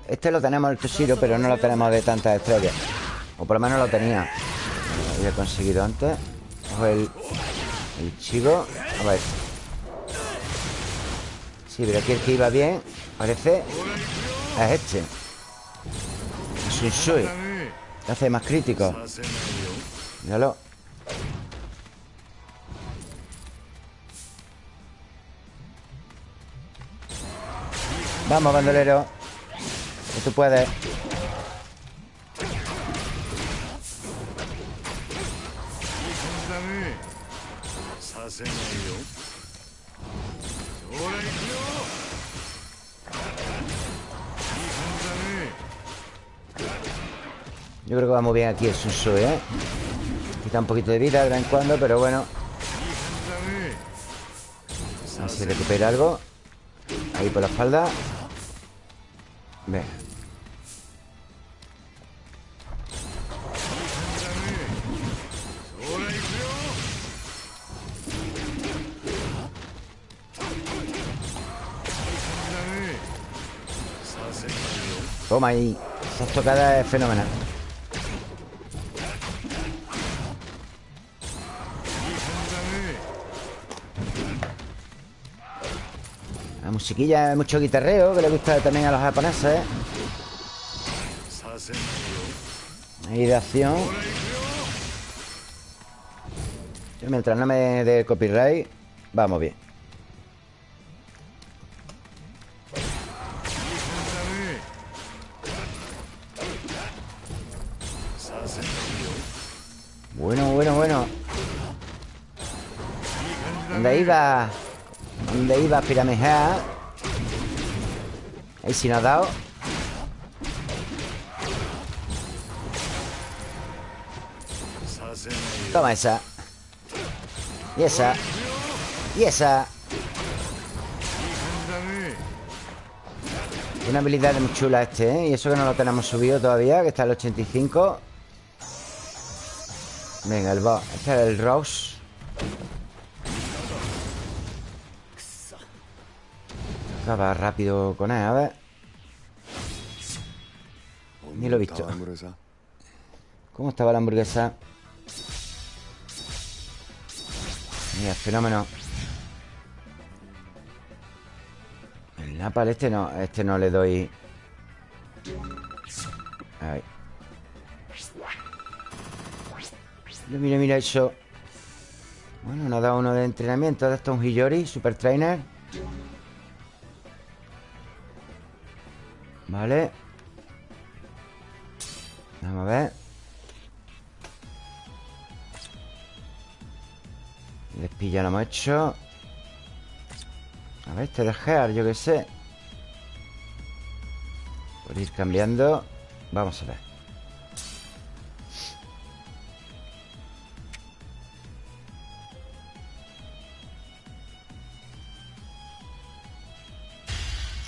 Este, lo tenemos el Toshiro, pero no lo tenemos de tantas estrellas. O por lo menos lo tenía. Lo había conseguido antes. Ojo el, el chico. A ver. Sí, pero aquí el que iba bien, Parece... Es este. Susui. Hace más crítico. Míralo. Vamos, bandolero. Que tú puedes. Yo creo que vamos bien aquí el Suso, ¿eh? Quita un poquito de vida de vez en cuando, pero bueno. A ver si recupera algo. Ahí por la espalda. Ve. Toma ahí. Esa estocada es fenomenal. musiquilla, mucho guitarreo Que le gusta también a los japoneses Ahí de acción Yo mientras no me dé copyright Vamos bien Bueno, bueno, bueno ¿Dónde iba? ¿Dónde iba Piramejá? Ahí sí nos ha dado. Toma esa. Y esa. Y esa. Una habilidad muy chula este, ¿eh? Y eso que no lo tenemos subido todavía, que está el 85. Venga, el boss. Este es el Rose. Acaba rápido con él, a ver. Ni lo he visto. ¿Cómo estaba la hamburguesa? Mira, fenómeno. El napal este no, este no le doy. Ahí. Mira, mira, eso. Bueno, nos ha dado uno de entrenamiento. De esto un Hiyori, Super Trainer. Vale. Vamos a ver. Despilla lo hemos hecho. A ver, este de Gear, yo qué sé. Por ir cambiando. Vamos a ver.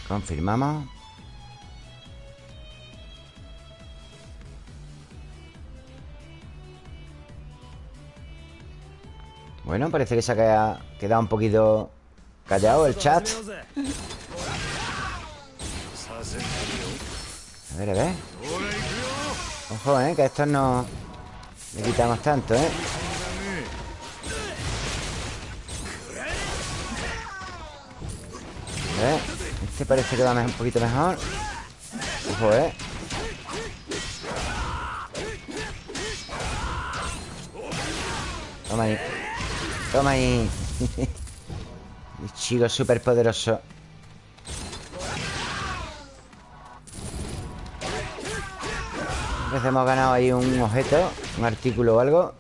Confirmamos. Bueno, parece que se ha quedado un poquito callado el chat. A ver, a ver. Ojo, eh, que a estos no le quitamos tanto, eh. A ver. Este parece que va un poquito mejor. Ojo, eh. Vamos ahí. Toma ahí. El chico súper poderoso. Hemos ganado ahí un objeto, un artículo o algo.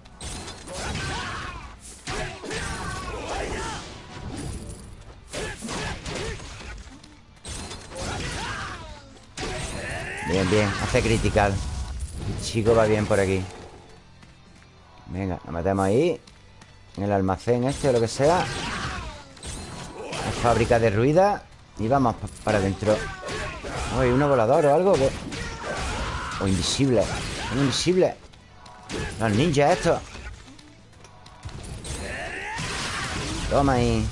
Bien, bien, hace critical. El chico va bien por aquí. Venga, nos metemos ahí En el almacén este o lo que sea. La fábrica de ruida. Y vamos pa- para adentro. Uy, uno volador o algo. O invisible. Un invisible. Los ninjas estos. Toma ahí.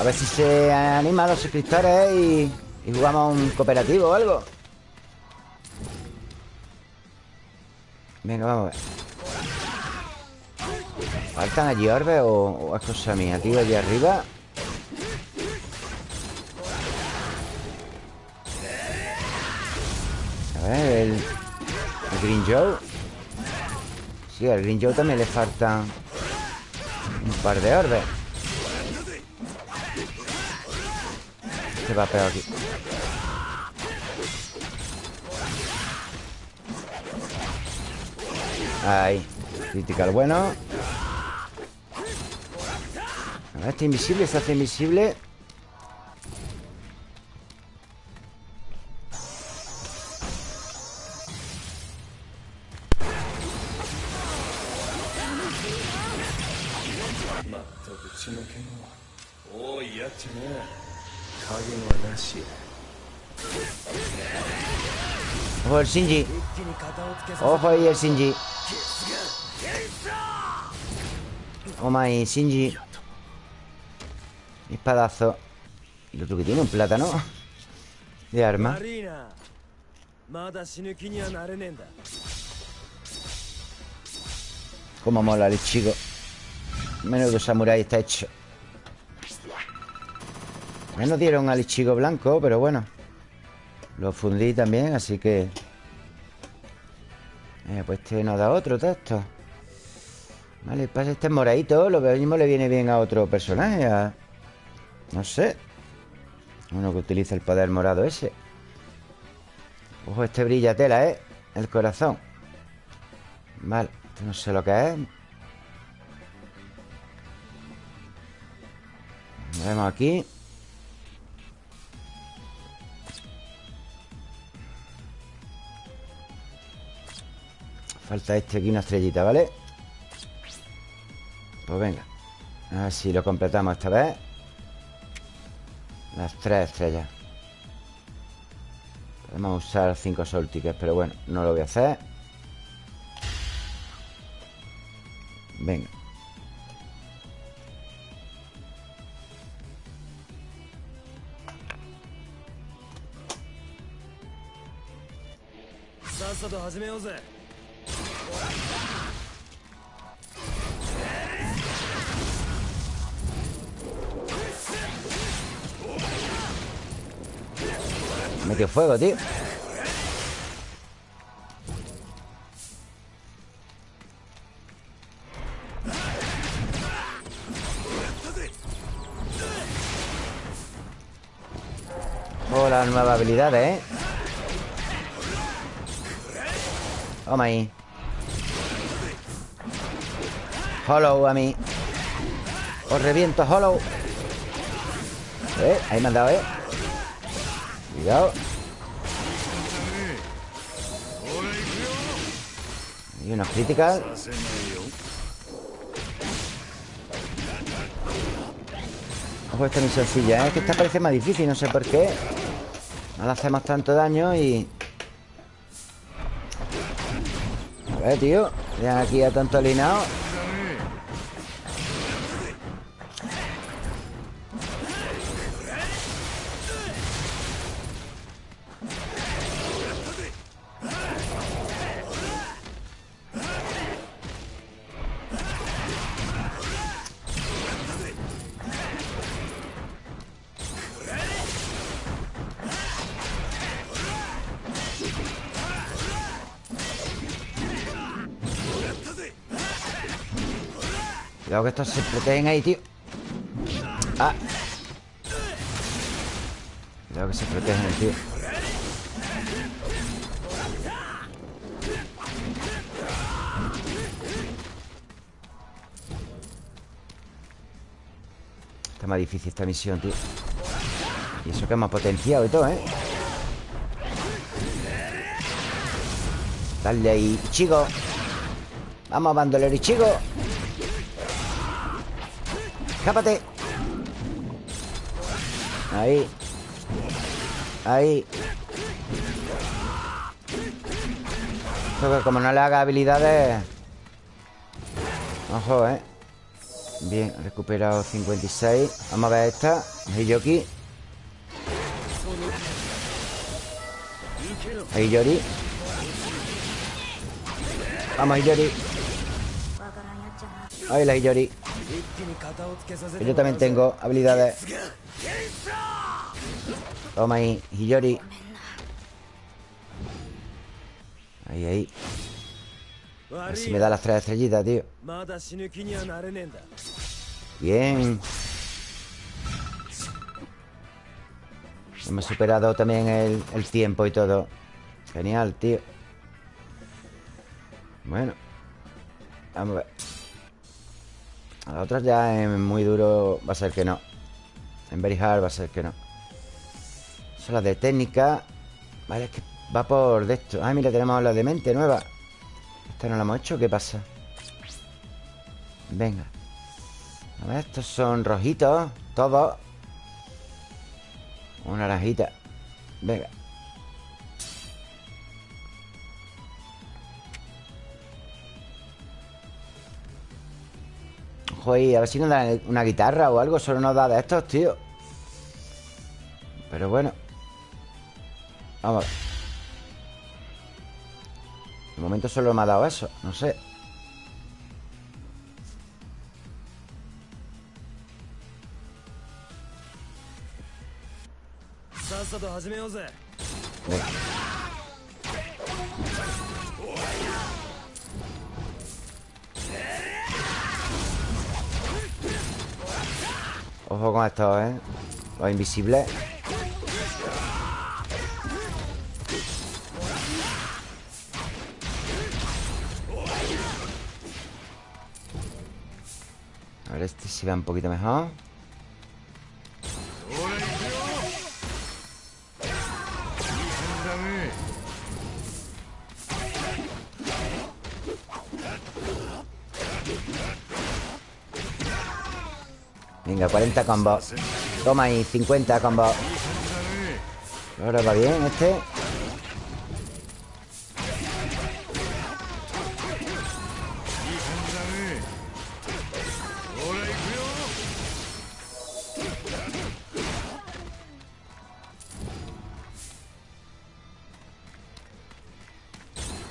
A ver si se animan los suscriptores y, y jugamos un cooperativo o algo. Venga, vamos a ver ¿Faltan allí orbes o, o es cosa mía, tío? Allí arriba A ver, el, el Green Joe. Sí, al Green Joe también le faltan Un par de orbes Se va peor aquí. Ahí Critical bueno Este invisible Se hace invisible. Ojo el Shinji. Ojo ahí el Shinji. Toma ahí, Shinji Espadazo. ¿Y otro que tiene? ¿Un plátano? De arma. Como mola el chico Menudo samurái está hecho. Ya nos dieron al chico blanco, pero bueno. Lo fundí también, así que eh, Pues este nos da otro texto. Vale, pasa este moradito Lo mismo le viene bien a otro personaje a... No sé. Uno que utiliza el poder morado ese. Ojo, este brilla tela, ¿eh? El corazón. Vale, esto no sé lo que es. Vemos aquí. Falta este aquí una estrellita, ¿vale? Pues venga A ver si lo completamos esta vez Las tres estrellas. Podemos usar cinco soul tickets Pero bueno, no lo voy a hacer. Venga Metió fuego, tío Oh, nuevas habilidades, ¿eh? Toma ahí Hollow a mí Os reviento, Hollow ¿Eh? Ahí me han dado, ¿eh? Cuidado. Y unas críticas. Ojo, esta muy sencilla, ¿eh? Es que esta parece más difícil, no sé por qué. No le hacemos tanto daño y... A ver, tío. Ya aquí a tanto alineado. Estos se protegen ahí, tío. Ah. Cuidado que se protegen, tío. Está más difícil esta misión, tío. Y eso que hemos potenciado y todo, ¿eh? Dale ahí, chico. Vamos, bandolero y chico Escápate. Ahí. Ahí. Esto que como no le haga habilidades Ojo, eh. Bien, recuperado 56 Vamos a ver esta. Hiyoki. Hiyori Vamos, Hiyori Ahí la Hiyori yo también tengo habilidades. Toma ahí, Hiyori. Ahí, ahí. A ver si me da las tres estrellitas, tío. Bien. Hemos superado también el, el tiempo y todo. Genial, tío. Bueno. Vamos a ver. A la otra ya en muy duro Va a ser que no. En very hard va a ser que no. Son las de técnica. Vale, es que va por de esto. Ay, mira, tenemos la de mente nueva. Esta no la hemos hecho, ¿qué pasa? Venga. A ver, estos son rojitos Todos. Una naranjita. Venga Ahí, a ver si nos da una guitarra o algo Solo nos da de estos, tío. Pero bueno. Vamos a ver. De momento solo me ha dado eso No sé. さ Ojo con estos, ¿eh? Los invisibles A ver este si va un poquito mejor Pero 40 combos. Toma ahí, 50 combos. Ahora va bien este.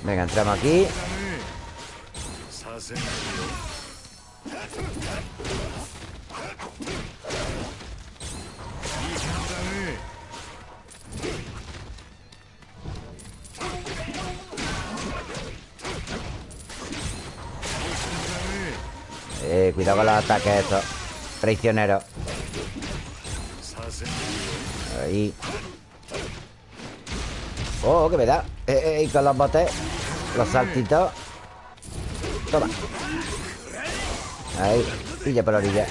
Venga, entramos aquí ataques estos. Traicioneros Ahí. Oh, que me da. Eh, eh, Y con los botes Los saltitos. Toma. Ahí. Pilla por la orilla.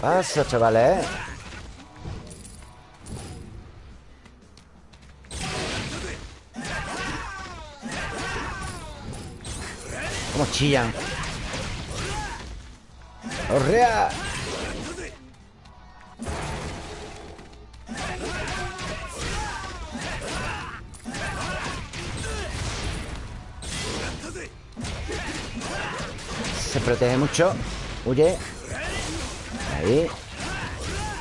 Paso, chavales, eh. Chillan? ¡Orrea! Se protege mucho Huye Ahí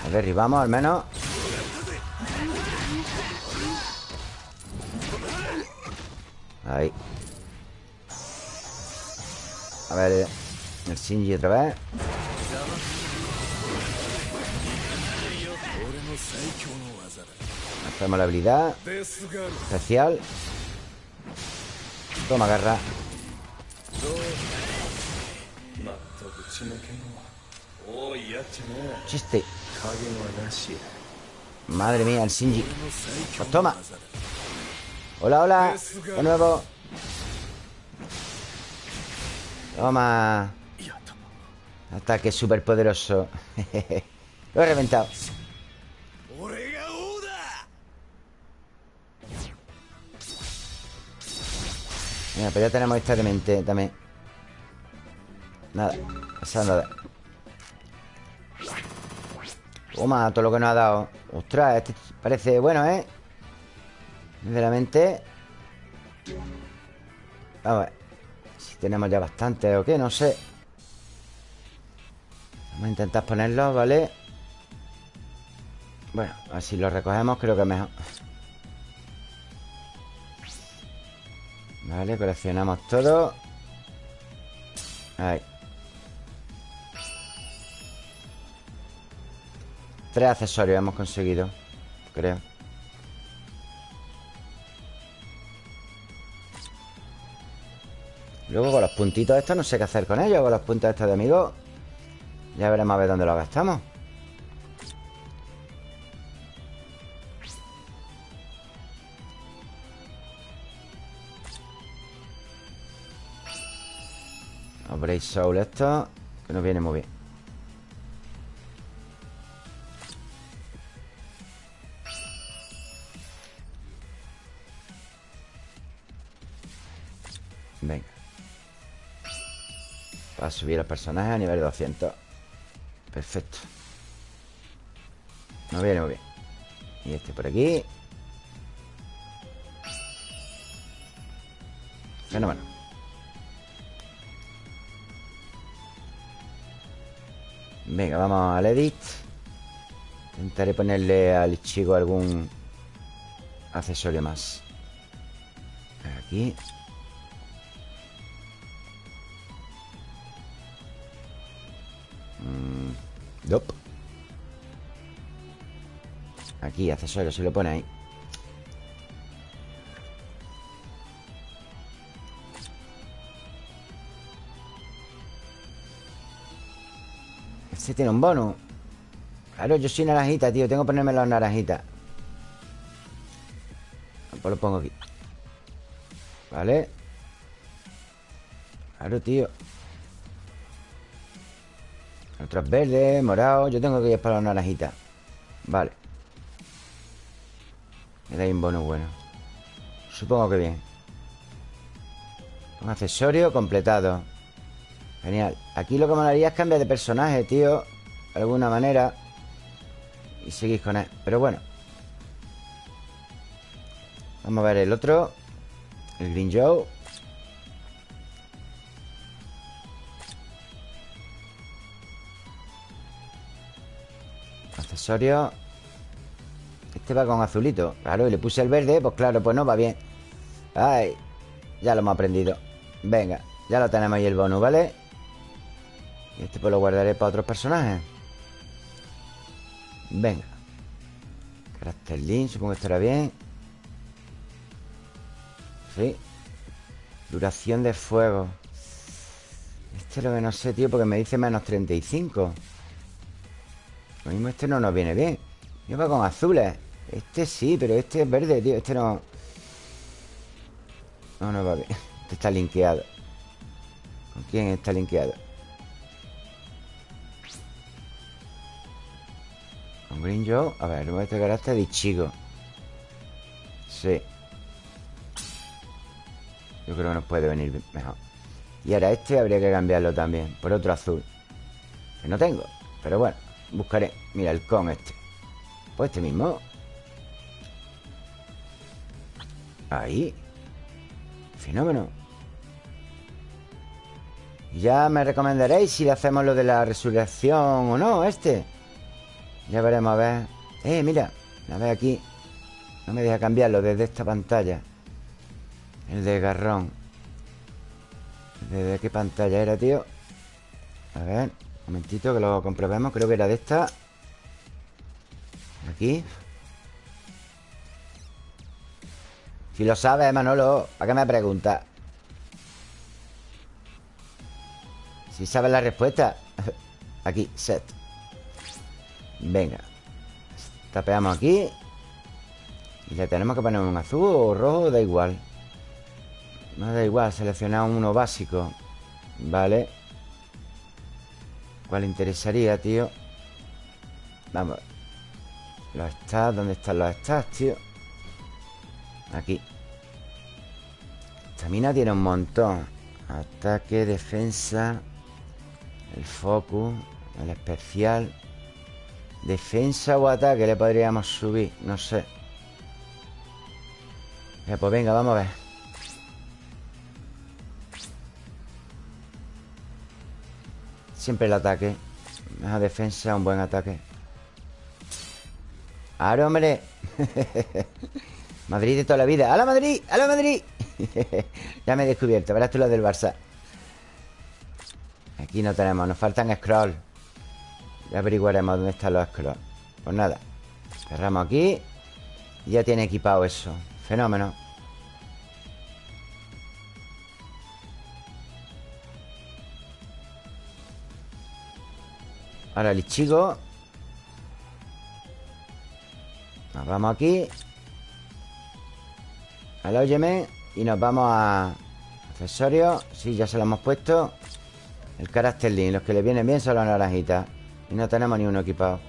Lo derribamos al menos ver, eh, el Shinji otra vez. Hacemos la habilidad. Especial. Toma, garra. Chiste. Madre mía, el Shinji. Pues toma. Hola, hola. De nuevo. Toma. Ataque superpoderoso. Lo he reventado. Mira, pero ya tenemos esta de mente también. Nada, esa nada. Toma, todo lo que nos ha dado. Ostras, este parece bueno, ¿eh? Sinceramente. Vamos a ver. Tenemos ya bastante o qué, no sé. Vamos a intentar ponerlos, ¿vale? Bueno, así lo recogemos creo que mejor. Vale, coleccionamos todo. Ahí. Tres accesorios hemos conseguido Creo Luego con los puntitos estos no sé qué hacer con ellos Con los puntos estos de amigos Ya veremos a ver dónde los gastamos. Brace Soul esto Que nos viene muy bien Para subir al personaje a nivel 200 Perfecto. Nos viene muy bien. Y este por aquí. Fenómeno. Venga, vamos al edit. Intentaré ponerle al chico algún accesorio más. Aquí mm, Aquí, accesorio, se lo pone ahí. Este tiene un bonus Claro, yo soy naranjita, tío Tengo que ponerme las naranjitas Pues lo pongo aquí. Vale. Claro, tío Otros verdes, morados Yo tengo que ir para las naranjitas Vale. Me da un bonus bueno. Supongo que bien. Un accesorio completado. Genial. Aquí lo que me haría es cambiar de personaje, tío De alguna manera. Y seguir con él. Pero bueno. Vamos a ver el otro. El Green Joe Este va con azulito. Claro, y le puse el verde Pues claro, pues no va bien. Ay, ya lo hemos aprendido. Venga, ya lo tenemos ahí el bonus, ¿vale? Y este pues lo guardaré para otros personajes. Venga. Carácter Link, supongo que estará bien. Sí. Duración de fuego. Este es lo que no sé, tío Porque me dice menos 35 Lo mismo este no nos viene bien. Yo va con azules Este sí, pero este es verde, tío. Este no... No, no va bien. Este está linkeado. ¿Con quién está linkeado? Green Joe A ver, este carácter de chico. Sí. Yo creo que nos puede venir mejor. Y ahora este habría que cambiarlo también Por otro azul. Que no tengo Pero bueno, buscaré. Mira, el con este. Pues este mismo Ahí. Fenómeno. Ya me recomendaréis si le hacemos lo de la resurrección o no, este. Ya veremos, a ver. Eh, mira, a ver aquí. No me deja cambiarlo desde esta pantalla. El de garrón. ¿Desde qué pantalla era, tío? A ver, un momentito que lo comprobemos Creo que era de esta. Aquí. Si lo sabes, Manolo ¿Para qué me preguntas? Si sabes la respuesta Aquí, set. Venga Tapeamos aquí. Y le tenemos que poner un azul o rojo Da igual. No da igual, seleccionamos uno básico Vale ¿Cuál interesaría, tío? Vamos Los stats, ¿dónde están los stats, tío? Aquí Estamina tiene un montón. Ataque, defensa. El focus. El especial. Defensa o ataque le podríamos subir. No sé. Ya, pues venga, vamos a ver. Siempre el ataque. Mejor defensa, un buen ataque. ¡Ahora, hombre! Madrid de toda la vida. ¡A la Madrid! ¡A la Madrid! ya me he descubierto. Verás tú lo del Barça. Aquí no tenemos. Nos faltan scroll. Ya averiguaremos dónde están los scrolls. Pues nada. Cerramos aquí. Y ya tiene equipado eso. Fenómeno. Ahora el Ichigo Nos vamos aquí. Al óyeme Y nos vamos a Accesorios Sí, ya se lo hemos puesto. El carácter link Los que le vienen bien son las naranjitas. Y no tenemos ni uno equipado.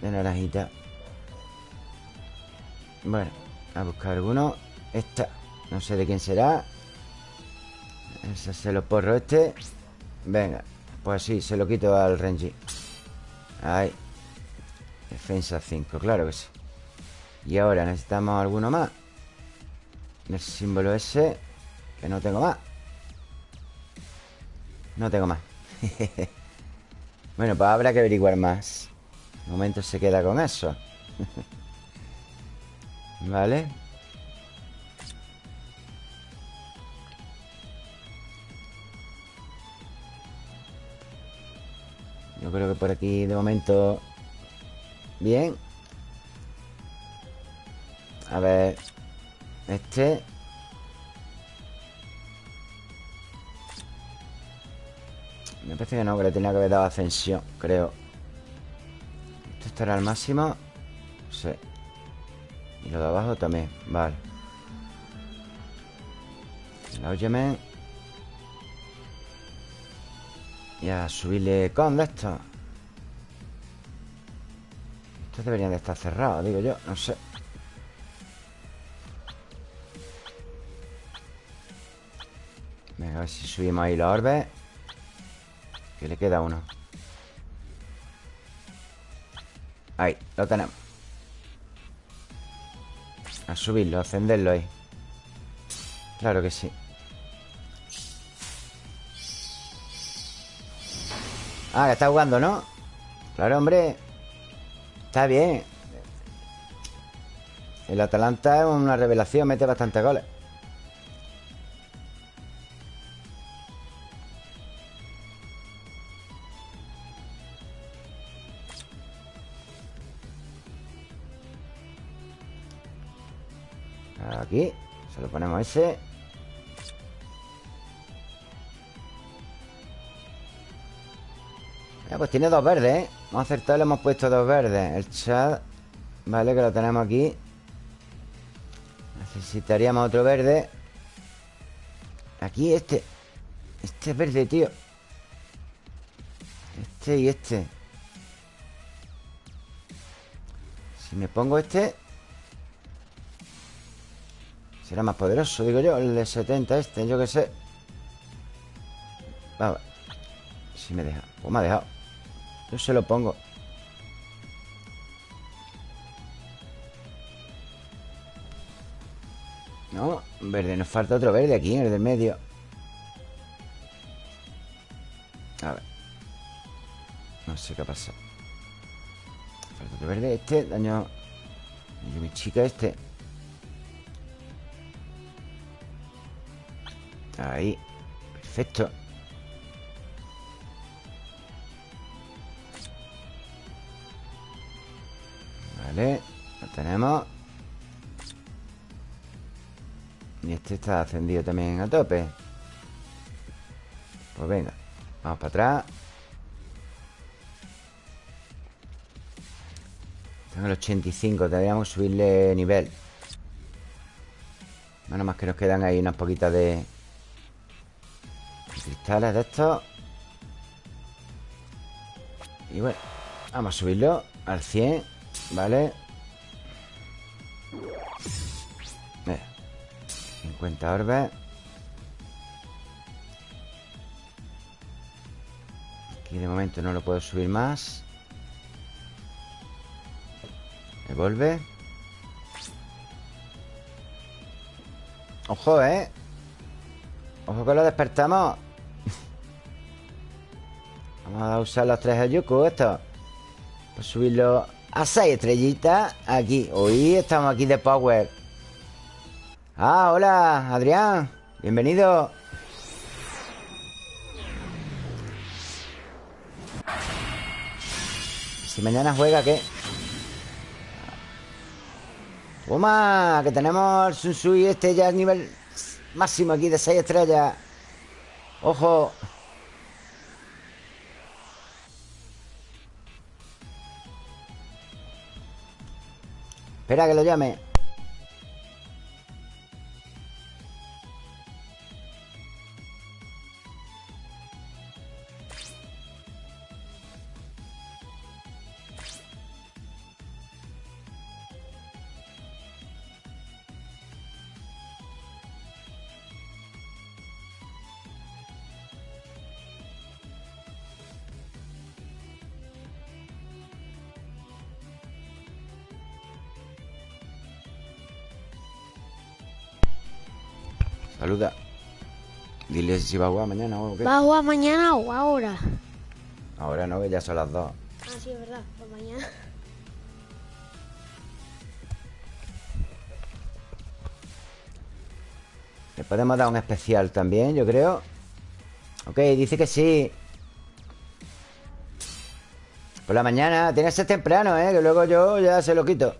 De naranjita. Bueno, a buscar alguno. Esta, no sé de quién será. Ese se lo porro este. Venga pues sí, se lo quito al Renji. Ahí Defensa 5, claro que sí. Y ahora necesitamos alguno más. El símbolo ese Que no tengo más. No tengo más. Bueno, pues habrá que averiguar más. De momento se queda con eso. Vale Yo creo que por aquí de momento Bien. A ver Este. Me parece que no, que le tenía que haber dado ascensión Creo. Esto estará al máximo. Sí. Y lo de abajo también, vale. La óyeme Y a subirle con de esto. Estos deberían de estar cerrados, digo yo No sé. Venga, a ver si subimos ahí los orbes. Que le queda uno. Ahí, lo tenemos. A subirlo, a ascenderlo ahí. Claro que sí Ah, está jugando, ¿no? Claro, hombre. Está bien. El Atalanta es una revelación Mete bastantes goles. Aquí Se lo ponemos ese pues tiene dos verdes, ¿eh? Hemos acertado le hemos puesto dos verdes. El chat Vale, que lo tenemos aquí. Necesitaríamos otro verde. Aquí este Este es verde, tío. Este y este. Si me pongo este Será más poderoso, digo yo El de 70 este, yo que sé. Vamos Si me deja Pues me ha dejado Yo se lo pongo. No, verde, nos falta otro verde aquí el del medio. A ver. No sé qué pasa Falta otro verde Este, daño. Daño mi chica este. Ahí. Perfecto Lo tenemos. Y este está ascendido también a tope. Pues venga Vamos para atrás. En el 85 Deberíamos subirle nivel. Menos más que nos quedan ahí unas poquitas de cristales de estos. Y bueno Vamos a subirlo al 100 Vale Mira. 50 orbes Aquí de momento no lo puedo subir más. Devuelve. Ojo, ¿eh? Ojo que lo despertamos. Vamos a usar los tres Ayuku esto. Para subirlo a seis estrellitas Aquí Hoy estamos aquí de power Ah, hola, Adrián Bienvenido Si mañana juega, ¿qué? Toma, que tenemos el Sunsui este ya es nivel máximo aquí de 6 estrellas. Ojo. Espera que lo llame. Si va a jugar mañana o qué. ¿Va a jugar mañana o ahora? Ahora no, que ya son las dos. Ah, sí, es verdad. Pues mañana. Le podemos dar un especial también, yo creo. Ok, dice que sí. Por la mañana. Tiene que ser temprano, ¿eh? Que luego yo ya se lo quito.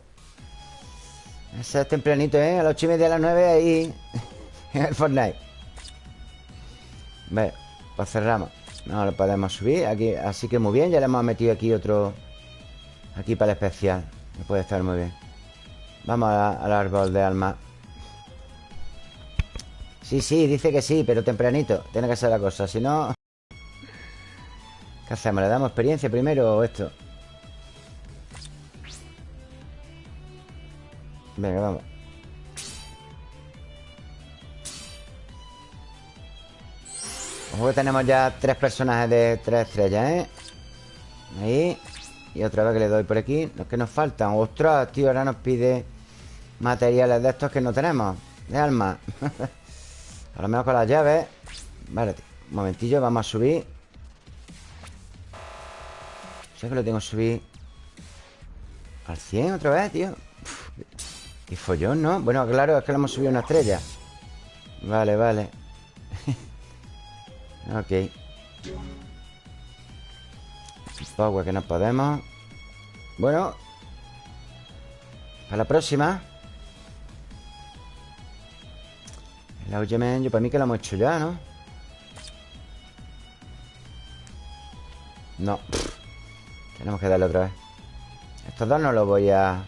Ese es tempranito, ¿eh? A las ocho y media, a las nueve ahí. en el Fortnite. Ve, pues cerramos. No lo podemos subir. Aquí, así que muy bien. Ya le hemos metido aquí otro. Aquí para el especial. Me puede estar muy bien. Vamos al árbol de alma. Sí, sí, dice que sí, pero tempranito. Tiene que ser la cosa. Si no. ¿Qué hacemos? ¿Le damos experiencia primero o esto? Venga, vamos. Ojo que tenemos ya tres personajes de tres estrellas, ¿eh? Ahí. Y otra vez que le doy por aquí. Los que nos faltan. Ostras, tío, ahora nos pide materiales de estos que no tenemos. De alma. a lo mejor con las llaves. Vale, tío. Un momentillo, vamos a subir. Sé que lo tengo que subir al 100 otra vez, tío. Uf, qué follón, ¿no? Bueno, claro, es que le hemos subido una estrella. Vale, vale. Ok. Power que no podemos. Bueno. Para la próxima. El Augemen, yo para mí que lo hemos hecho ya, ¿no? No. Tenemos que darle otra vez. Estos dos no los voy a...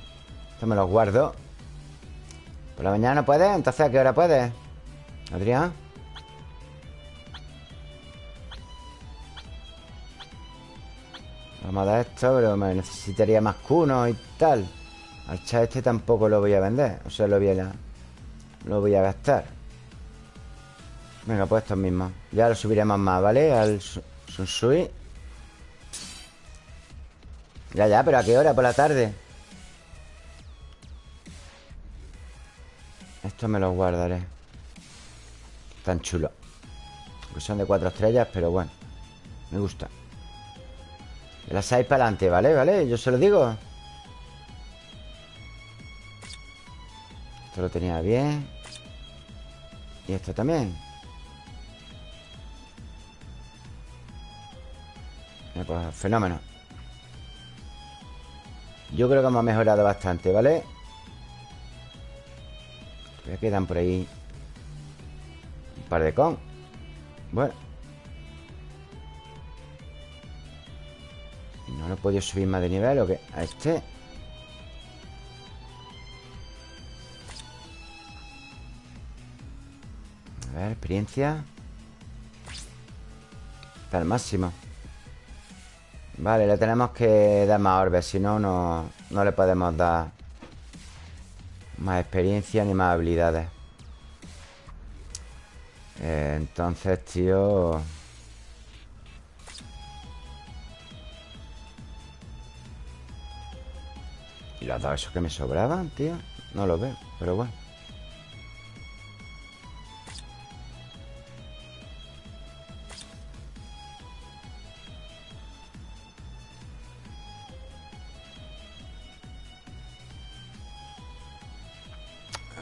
Estos me los guardo. ¿Por la mañana no puedes? Entonces, ¿a qué hora puedes? Adrián. Vamos a dar esto, pero me necesitaría más cunos y tal. Al este tampoco lo voy a vender. O sea, lo voy a, lo voy a gastar. Venga, pues estos mismos. Ya lo subiremos más, ¿vale? Al Su- Sunsui. Ya, ya, pero ¿a qué hora? Por la tarde. Estos me los guardaré. Tan chulos. Aunque son de cuatro estrellas, pero bueno. Me gusta. De las seis para adelante, ¿vale? ¿Vale? Yo se lo digo. Esto lo tenía bien. Y esto también. Pues fenómeno. Yo creo que hemos mejorado bastante, ¿vale? Todavía quedan por ahí un par de con. Bueno. ¿No lo he podido subir más de nivel o qué? A este. A ver, experiencia. Está al máximo. Vale, le tenemos que dar más orbes, si no, no, no le podemos dar más experiencia ni más habilidades. Eh, entonces, tío... ¿Y los dos esos que me sobraban, tío? No lo veo, pero bueno.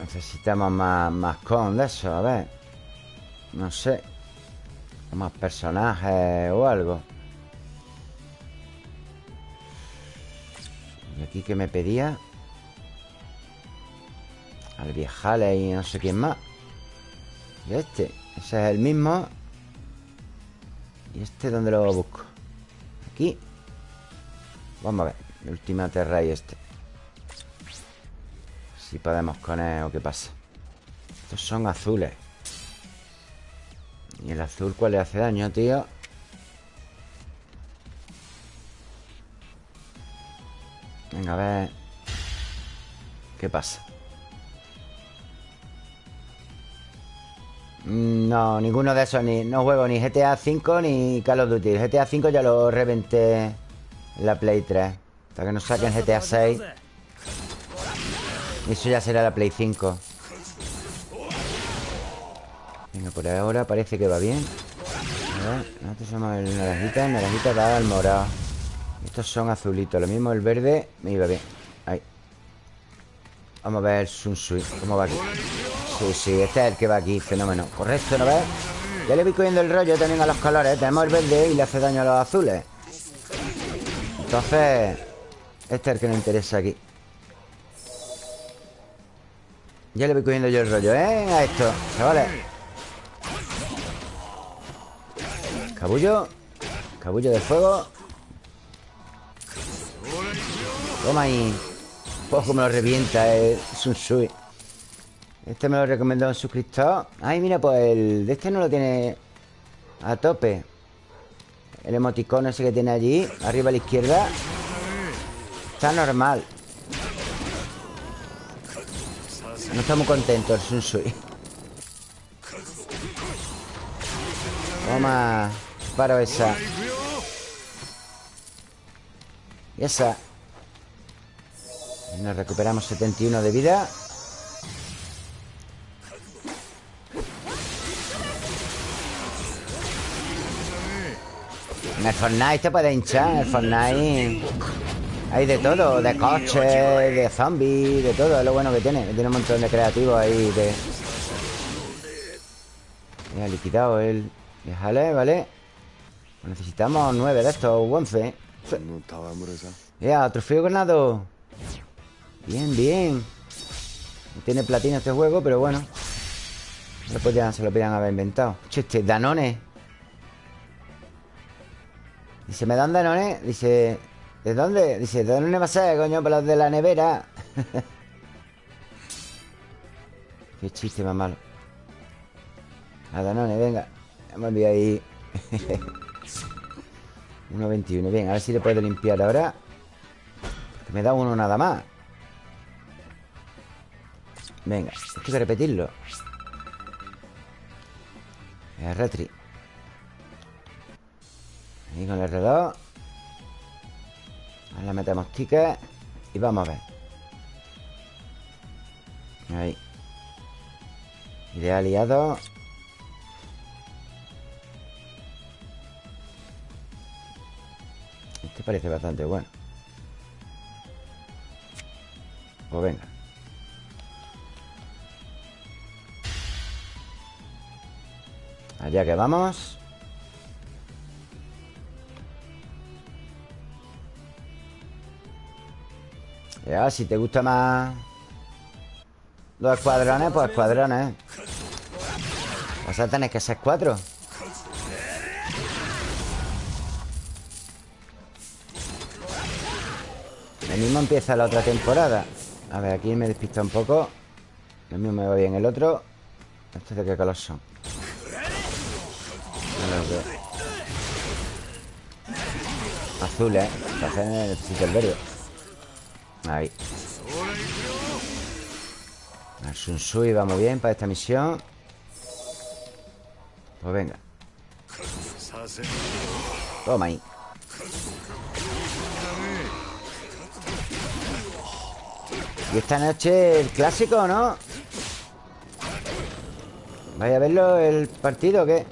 Necesitamos más, más con de eso, a ver. No sé. Más personajes o algo. Y aquí que me pedía. Al viejale y no sé quién más. Y este. Ese es el mismo. ¿Y este dónde lo busco? Aquí. Vamos a ver. El última terra y este. Si podemos con él o qué pasa. Estos son azules. ¿Y el azul cuál le hace daño, tío? Venga, a ver. ¿Qué pasa? Mm, No, ninguno de esos ni, No juego ni GTA V ni Call of Duty. GTA V ya lo reventé En la Play 3 Hasta que nos saquen GTA 6 Eso ya será la Play 5 Venga, por ahora parece que va bien. A ver, nosotros somos el naranjita El naranjita va al morado Estos son azulitos Lo mismo el verde me iba bien Ahí. Vamos a ver Sun Sui ¿Cómo va aquí? Sí, sí, este es el que va aquí Fenómeno. Correcto, ¿no ves? Ya le voy cogiendo el rollo también a los colores. Tenemos el verde y le hace daño a los azules. Entonces Este es el que nos interesa aquí. Ya le voy cogiendo yo el rollo, ¿eh? A esto, chavales. Cabullo. Cabullo de fuego Toma ahí Ojo, me lo revienta el Sun Sui Este me lo recomendó un suscriptor. Ay, mira, pues el de este no lo tiene A tope. El emoticono ese que tiene allí Arriba a la izquierda. Está normal. No está muy contento el Sun Sui Toma Paro esa. Y esa nos recuperamos 71 de vida. En el Fortnite te puede hinchar, en el Fortnite. Hay de todo, de coches, de zombies, de todo Es lo bueno que tiene, tiene un montón de creativos ahí de... Me ha liquidado el... Déjale, ¿vale? Necesitamos nueve de estos, 11 Ya, trofeo ganado Bien, bien. No tiene platino este juego, pero bueno. No podían, se lo podían haber inventado. Che, este Danone. Dice, ¿me dan Danone? Dice, ¿de dónde? Dice, ¿de dónde va a ser, coño? Para los de la nevera. Qué chiste más malo. A Danone, venga. Me enviado ahí. 1.21 Bien, a ver si le puedo limpiar ahora. Me da uno nada más Venga, esto hay que repetirlo. El retri Ahí con el reloj. Ahora metemos tickets Y vamos a ver. Ahí. Idea aliado Este parece bastante bueno. Pues venga Allá que vamos. Ya, si te gusta más Los escuadrones, pues escuadrones Vas a tener que ser cuatro. El mismo empieza la otra temporada. A ver, aquí me despista un poco. El mismo me va bien el otro. ¿Estos de qué color son? creo Azul, ¿eh? Entonces el verde Ahí Al Sun va muy bien para esta misión Pues venga Toma ahí Y esta noche el clásico, ¿no? ¿Vais a verlo el partido o qué?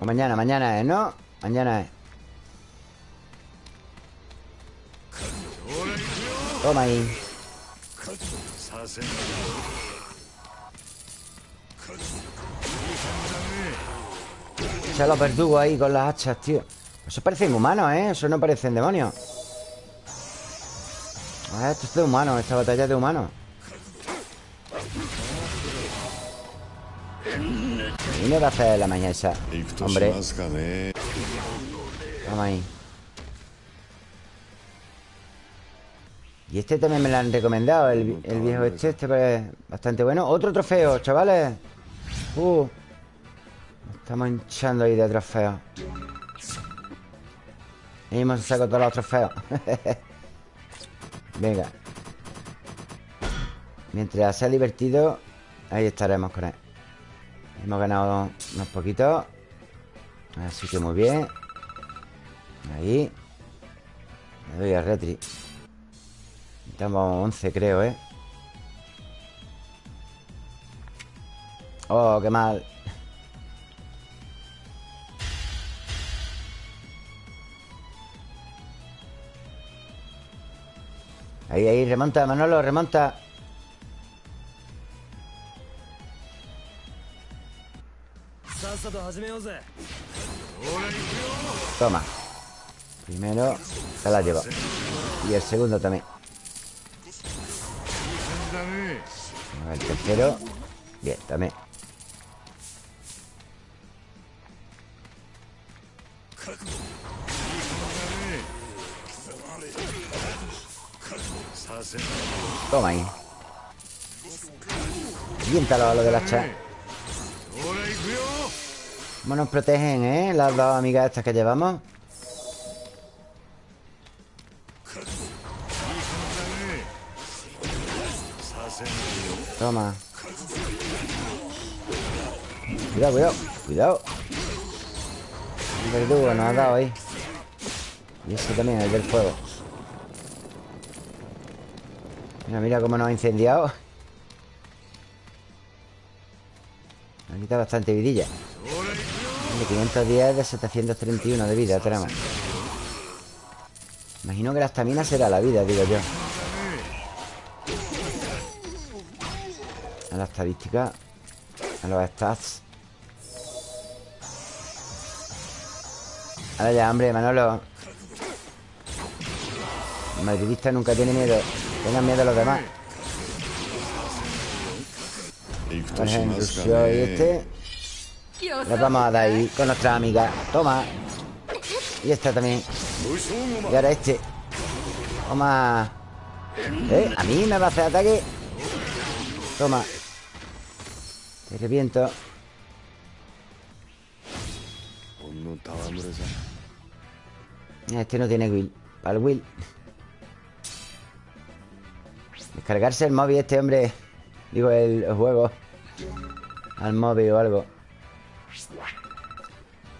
O mañana, mañana es, ¿no? Mañana es. Toma ahí. Se los verdugos ahí con las hachas, tío. Eso parecen humanos, ¿eh? Eso no parecen demonios ah, Esto es de humanos, esta batalla es de humanos Me va a hacer la mañana esa? Hombre. Vamos ahí. Y este también me lo han recomendado, el, viejo este, este es bastante bueno. Otro trofeo, chavales. Uh. Estamos hinchando ahí de trofeos. Y hemos sacado todos los trofeos. Venga. Mientras sea divertido, ahí estaremos con él. Hemos ganado unos poquitos. Así que muy bien. Ahí. Me doy a retri. Estamos 11 creo, ¿eh? Oh, qué mal. Ahí, ahí, remonta, Manolo, remonta Toma. Primero se la llevo. Y el segundo también. El tercero. Bien, también. Toma ahí. Viéntalo a lo del hacha. ¿Cómo nos protegen, eh? Las dos amigas estas que llevamos. Toma. Cuidado, cuidado, cuidado. Verdugo nos ha dado ahí. Y ese también, el del fuego. Mira, mira cómo nos ha incendiado. Nos ha quitado bastante vidilla. De 510 de 731 de vida Trama Imagino que la estamina será la vida, digo yo. A la estadística A los stats. Ahora ya, hombre, Manolo. El madridista nunca tiene miedo. Tengan miedo a los demás. Por ejemplo, y este. Nos vamos a dar ahí con nuestra amiga. Toma. Y esta también. Y ahora este. Toma. ¿Eh? A mí me va a hacer ataque. Toma. Te reviento. Este no tiene Will. Para el Will. Descargarse el móvil este hombre. Digo, el juego. Al móvil o algo.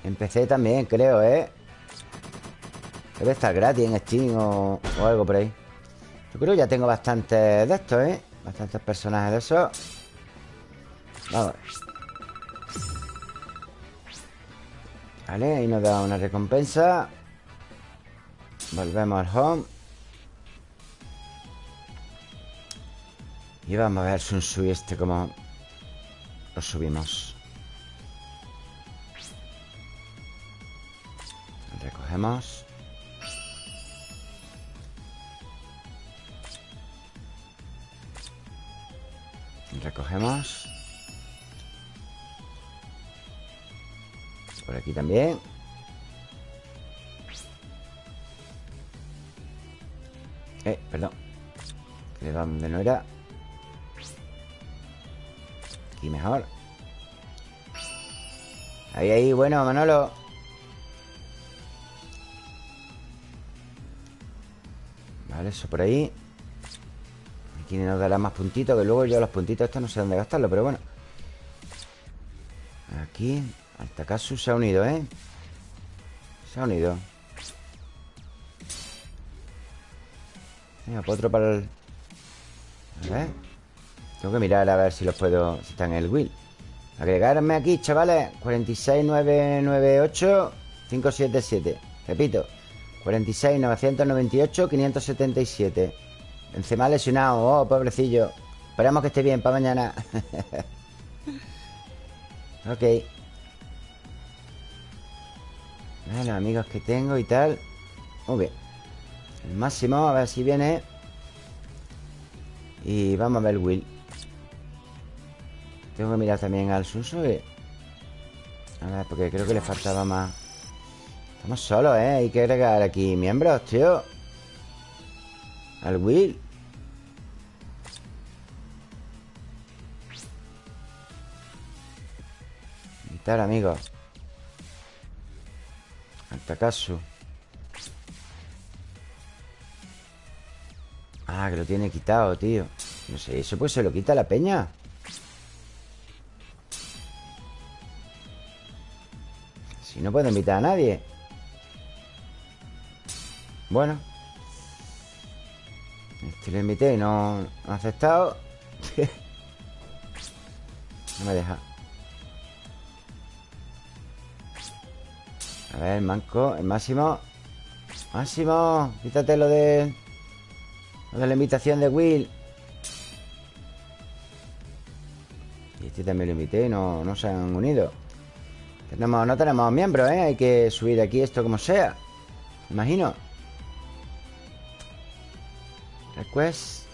Empecé también, creo, ¿eh? Debe estar gratis en Steam o, algo por ahí. Yo creo que ya tengo bastantes de estos, ¿eh? Bastantes personajes de esos. Vamos Vale, ahí nos da una recompensa. Volvemos al home. Y vamos a ver Sun Sui este como Lo subimos Recogemos Recogemos. Por aquí también. Eh, perdón. ¿De dónde no era? Aquí mejor. Ahí, ahí, bueno, Manolo Vale, eso por ahí. Aquí nos dará más puntitos Que luego yo los puntitos estos no sé dónde gastarlo Pero bueno. Aquí Altakasu se ha unido, ¿eh? Se ha unido. Venga, pues otro para el... A ver. Tengo que mirar a ver si los puedo... Si están en el Will. Agregarme aquí, chavales. 46998 577 Repito 46998 577 Benzema lesionado. Oh, pobrecillo. Esperamos que esté bien para mañana. Ok. Los amigos que tengo y tal. Muy bien. El máximo, a ver si viene. Y vamos a ver Will. Tengo que mirar también al Sunsui A ver, porque creo que le faltaba más Estamos solos, ¿eh? Hay que agregar aquí miembros, tío. Al Will. Quitar, amigos Al Takasu Ah, que lo tiene quitado, tío. No sé, eso pues se lo quita la peña Si no puedo invitar a nadie Bueno. Este lo invité y no, ha aceptado. No me deja. A ver, manco, el máximo. Máximo Quítate lo de Lo de la invitación de Will. Y este también lo invité y no, no se han unido. Tenemos, no tenemos miembros, ¿eh? Hay que subir aquí esto como sea. Imagino Request.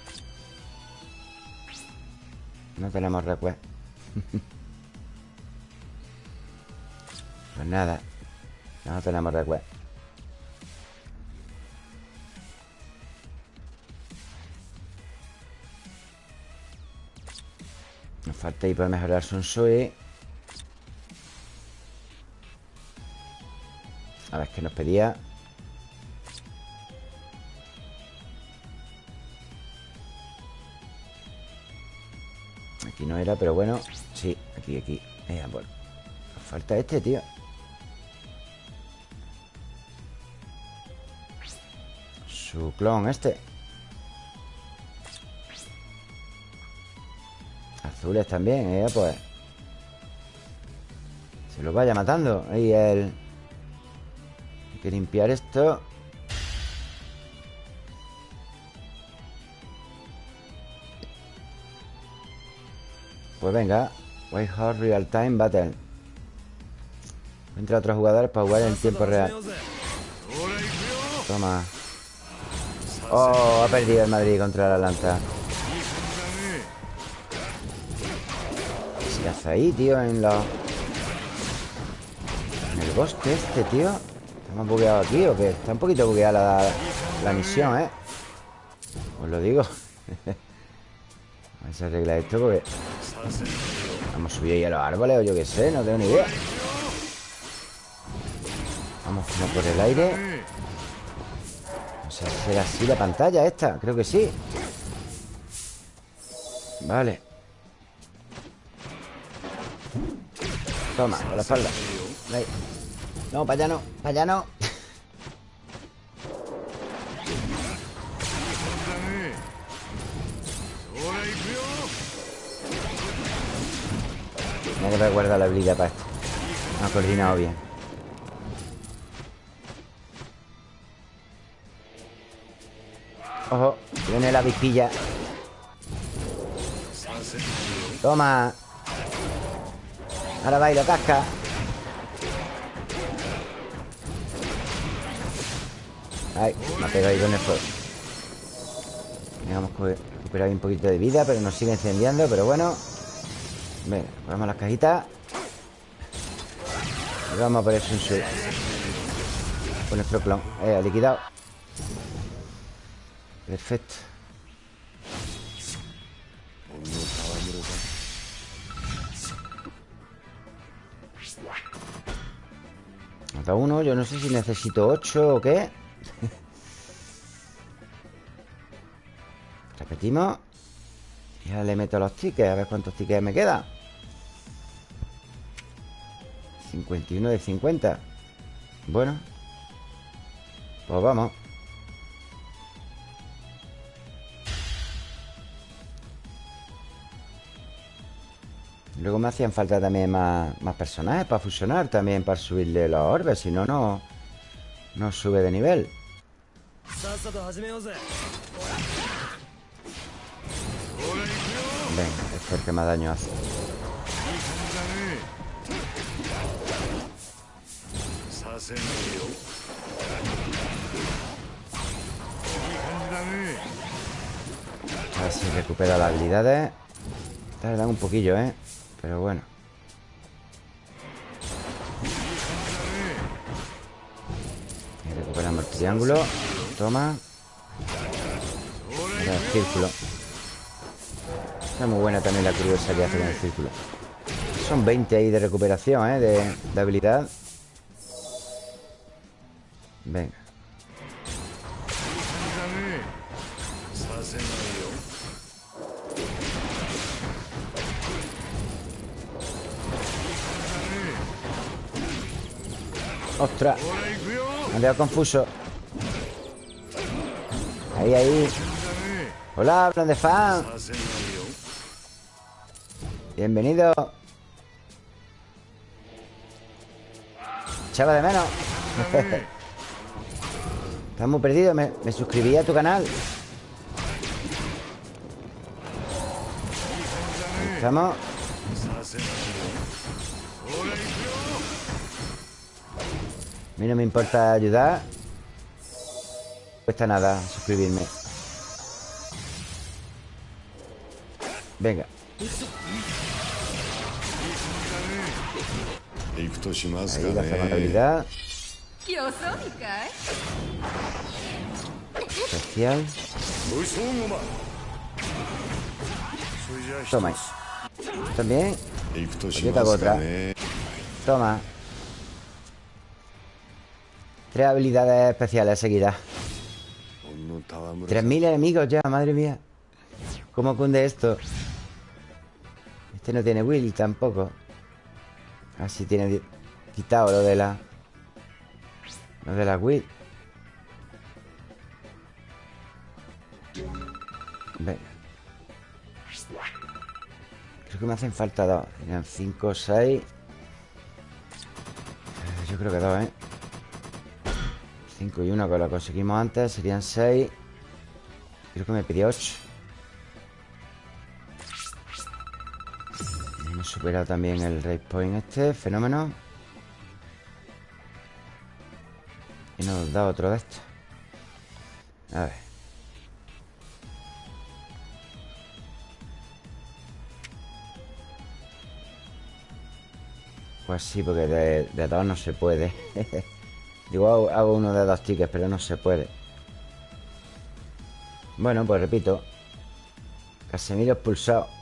No tenemos request. Pues nada No tenemos request. Nos falta ahí para mejorar Sunsui A ver, ¿qué nos pedía? No era, pero bueno Sí, aquí, aquí. Eh. Nos falta este, tío. Su clon este. Azules también, eh, pues. Se los vaya matando. Ahí el. Que limpiar esto Venga White Real Time Battle Entra otros jugadores para jugar en tiempo real Toma Oh, ha perdido el Madrid contra la Atlanta ¿Qué hace ahí, tío? En la... En el bosque este, tío ¿Estamos bugueados aquí o qué? Está un poquito bugueada la, la misión, ¿eh? Os lo digo A ver si arregla esto porque... Vamos a subir ahí a los árboles o yo qué sé, no tengo ni idea. Vamos por el aire. O sea, será así la pantalla esta Creo que sí. Vale. Toma, por la espalda. No, para allá no, para allá no Que guardar la habilidad para esto. No ha coordinado bien. Ojo, viene la vispilla. Toma. Ahora va y lo casca. Ay, me ha pegado ahí con el fuego. A recuperar un poquito de vida Pero nos sigue incendiando, pero bueno Venga, ponemos las cajitas. Y vamos a eso en Con nuestro clon Eh, liquidado. Perfecto. Mata uno, yo no sé si necesito ocho o qué. Repetimos Y ahora le meto los tickets A ver cuántos tickets me quedan. 51 de 50 Bueno Pues vamos. Luego me hacían falta también más, más personajes para fusionar También para subirle los orbes Si no, no No sube de nivel Venga, es porque más daño hace. A ver si recupera las habilidades. Tardan un poquillo, ¿eh? Pero bueno. Recuperamos el triángulo. Toma. El círculo. Está muy buena también la curiosa que hace con el círculo. Son 20 ahí de recuperación, ¿eh? De, habilidad. Venga. ¡Ostras! Me han dejado confuso. Ahí, ahí. Hola, plan de fan. Bienvenido. Chava de menos. Estás muy perdido. Me, me suscribí a tu canal. Estamos. A mí no me importa ayudar. No cuesta nada suscribirme. Venga. Ahí la habilidad. Especial. Toma. También. Yo te hago otra. Toma. Tres habilidades especiales seguidas. mil enemigos ya, madre mía. ¿Cómo cunde esto? Este no tiene Will tampoco. Así tiene di- quitado lo de la Lo de la Will Venga Creo que me hacen falta dos. Serían cinco seis. Eh, Yo creo que dos, ¿eh? Cinco y uno que lo conseguimos antes Serían seis. Creo que me pidió 8 Superado también el raid point este Fenómeno. Y nos da otro de estos. A ver. Pues sí, porque de, de dos no se puede. Digo, hago, hago uno de dos tickets Pero no se puede. Bueno, pues repito. Casemiro expulsado.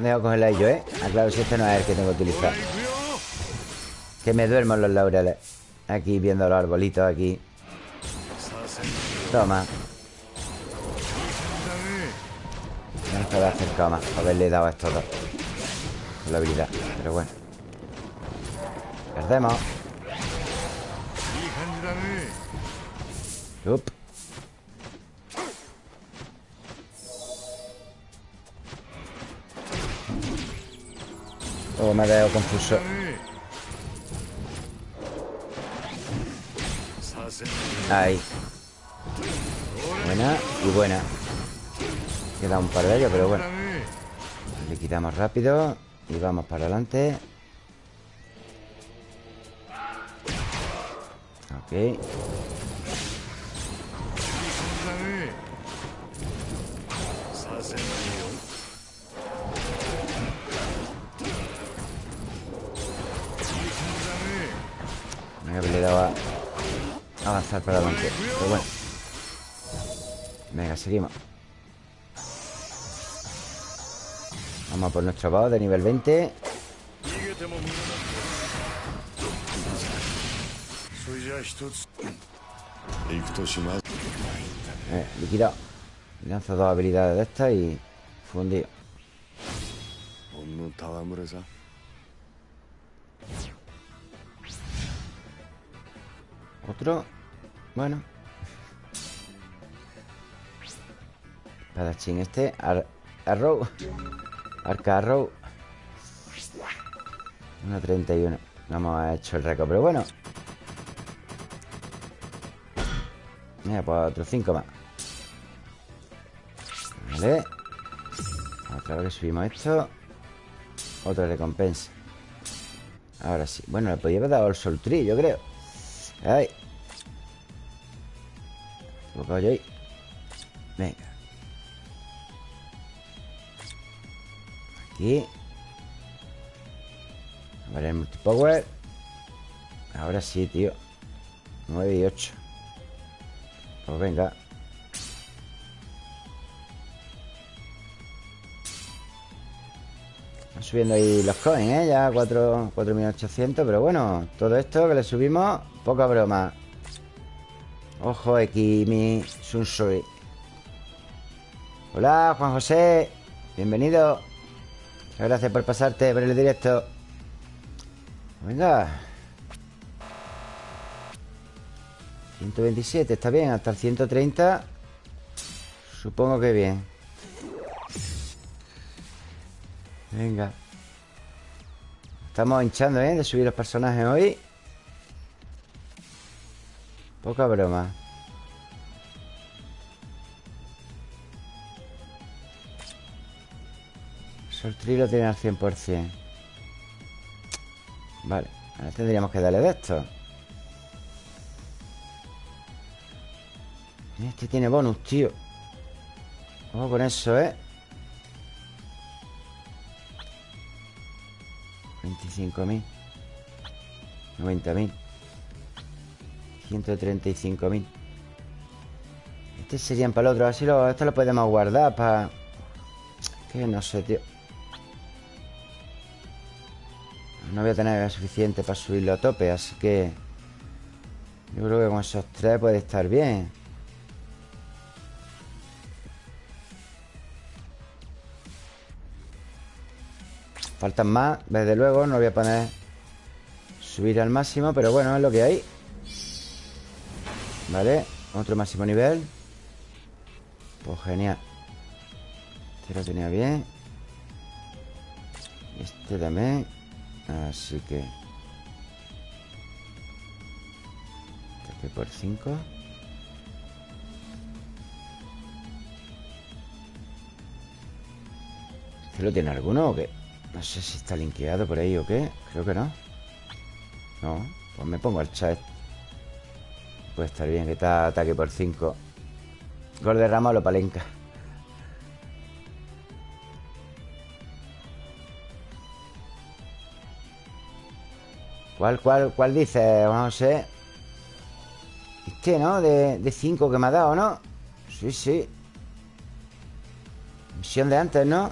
Debo cogerla yo, ¿eh? aclaro si este no es el que tengo que utilizar. Que me duermo los laureles. Aquí viendo los arbolitos aquí. Toma. No estaba acercado más Haberle dado a estos dos. Con la habilidad, pero bueno. Perdemos. Up. Oh, me veo confuso. Ahí. Buena y buena. Queda un par de ellos, pero bueno. Le quitamos rápido y vamos para adelante. Ok. que le daba avanzar para adelante. Pero bueno. Venga, seguimos. Vamos a por nuestro boss de nivel 20. Eh, liquidado. Lanza dos habilidades de estas y fundido. Otro. Bueno. Espadachín este. Ar arrow. Arca Arrow. 1.31. No hemos hecho el récord, pero bueno. Mira, pues otros 5 más. Vale. Otra vez que subimos esto. Otra recompensa. Ahora sí. Bueno, le podía haber dado el Tree, yo creo. Ay. Yo ahí. Venga. Aquí. Vale, el multipower. Ahora sí, tío. 9 y 8. Pues venga. Van subiendo ahí los coins, ¿eh? Ya 4 4.800, pero bueno, todo esto que le subimos, poca broma. Ojo, Ekimi Sunsui. Hola, Juan José. Bienvenido. Gracias por pasarte por el directo. Venga. 127, está bien. Hasta el 130. Supongo que bien. Venga. Estamos hinchando, ¿eh? De subir los personajes hoy. Poca broma. Soltri lo tiene al 100%. Vale. Ahora tendríamos que darle de esto. Este tiene bonus, tío. Vamos con eso, ¿eh? 25.000 90.000 135.000 Este serían para el otro Así lo, esto lo podemos guardar para... Que no sé, tío. No voy a tener suficiente para subirlo a tope Así que... Yo creo que con esos tres puede estar bien. Faltan más, desde luego No voy a poner Subir al máximo, pero bueno, es lo que hay Vale Otro máximo nivel. Pues genial. Este lo tenía bien. Este también. Así que. Este por 5 ¿Este lo tiene alguno o qué? No sé si está linkeado por ahí o qué. Creo que no. No, pues me pongo al chat Puede estar bien que está ataque por 5 Gol de rama o lo palenca ¿Cuál, cuál, cuál dice? Ver Este, ¿no? De 5 que me ha dado, ¿no? Sí, sí Misión de antes, ¿no?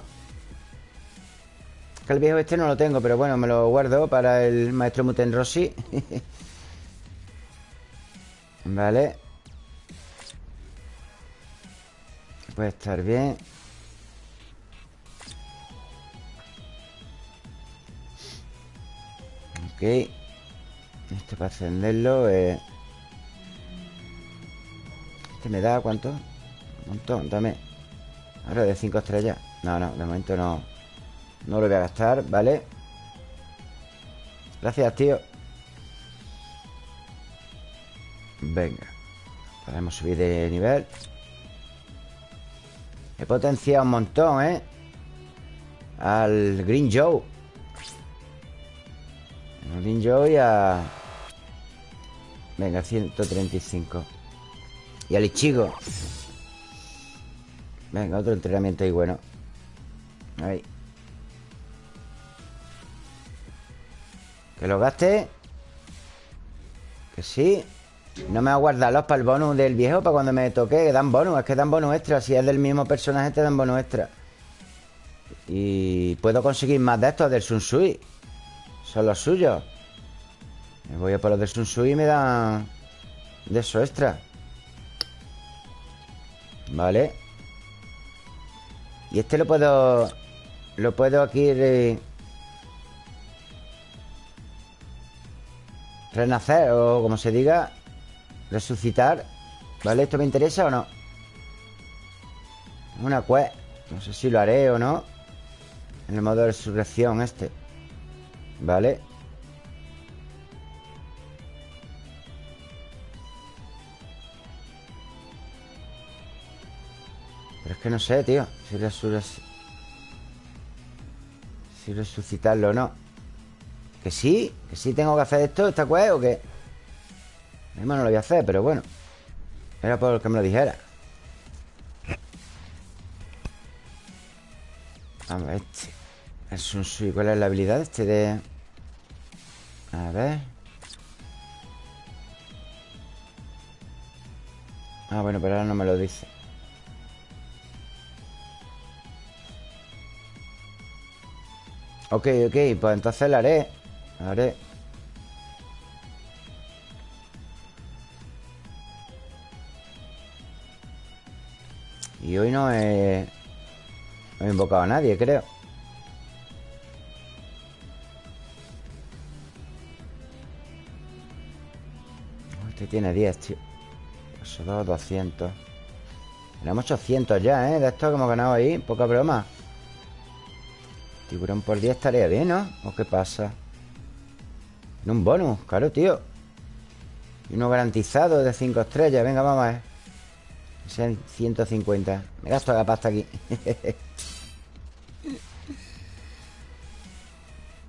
Que el viejo este no lo tengo, pero bueno, me lo guardo para el maestro Muten Rossi. vale. Puede estar bien. Ok. Esto para encenderlo eh. Este me da cuánto? Un montón, dame. Ahora de 5 estrellas. No, no, de momento no. No lo voy a gastar, ¿vale? Gracias, tío Venga Podemos subir de nivel. He potenciado un montón, ¿eh? Al Green Joe. Al Green Joe y a... Venga, 135 Y al Ichigo. Venga, otro entrenamiento ahí bueno. Ahí. Que lo gaste. Que sí. No me voy a guardarlos para el bonus del viejo Para cuando me toque, que dan bonus Es que dan bonus extra. Si es del mismo personaje te dan bonus extra. Y puedo conseguir más de estos del Sun Sui. Son los suyos. Me voy a por los del Sun Sui y me dan De eso extra. Vale Y este lo puedo Lo puedo aquí re- Renacer o como se diga Resucitar ¿Vale? ¿Esto me interesa o no? Una quest No sé si lo haré o no En el modo de resurrección este ¿Vale? Pero es que no sé, tío Si, si resucitarlo o no Que sí Que sí tengo que hacer esto, esta quest o qué Mismo no lo voy a hacer, pero bueno Era por que me lo dijera. Vamos, este Es un sui ¿Cuál es la habilidad este de...? A ver. Ah, bueno, pero ahora no me lo dice. Ok, ok, pues entonces la haré La haré Y hoy no he... No he invocado a nadie, creo. Oh, Este tiene 10, tío. Eso 2, 200 Tenemos 800 ya, ¿eh? De esto que hemos ganado ahí Poca broma. Tiburón por 10 estaría bien, ¿no? ¿O qué pasa? En un bonus, claro, tío. Y uno garantizado de 5 estrellas. Venga, vamos a ver sean 150 Me gasto la pasta aquí.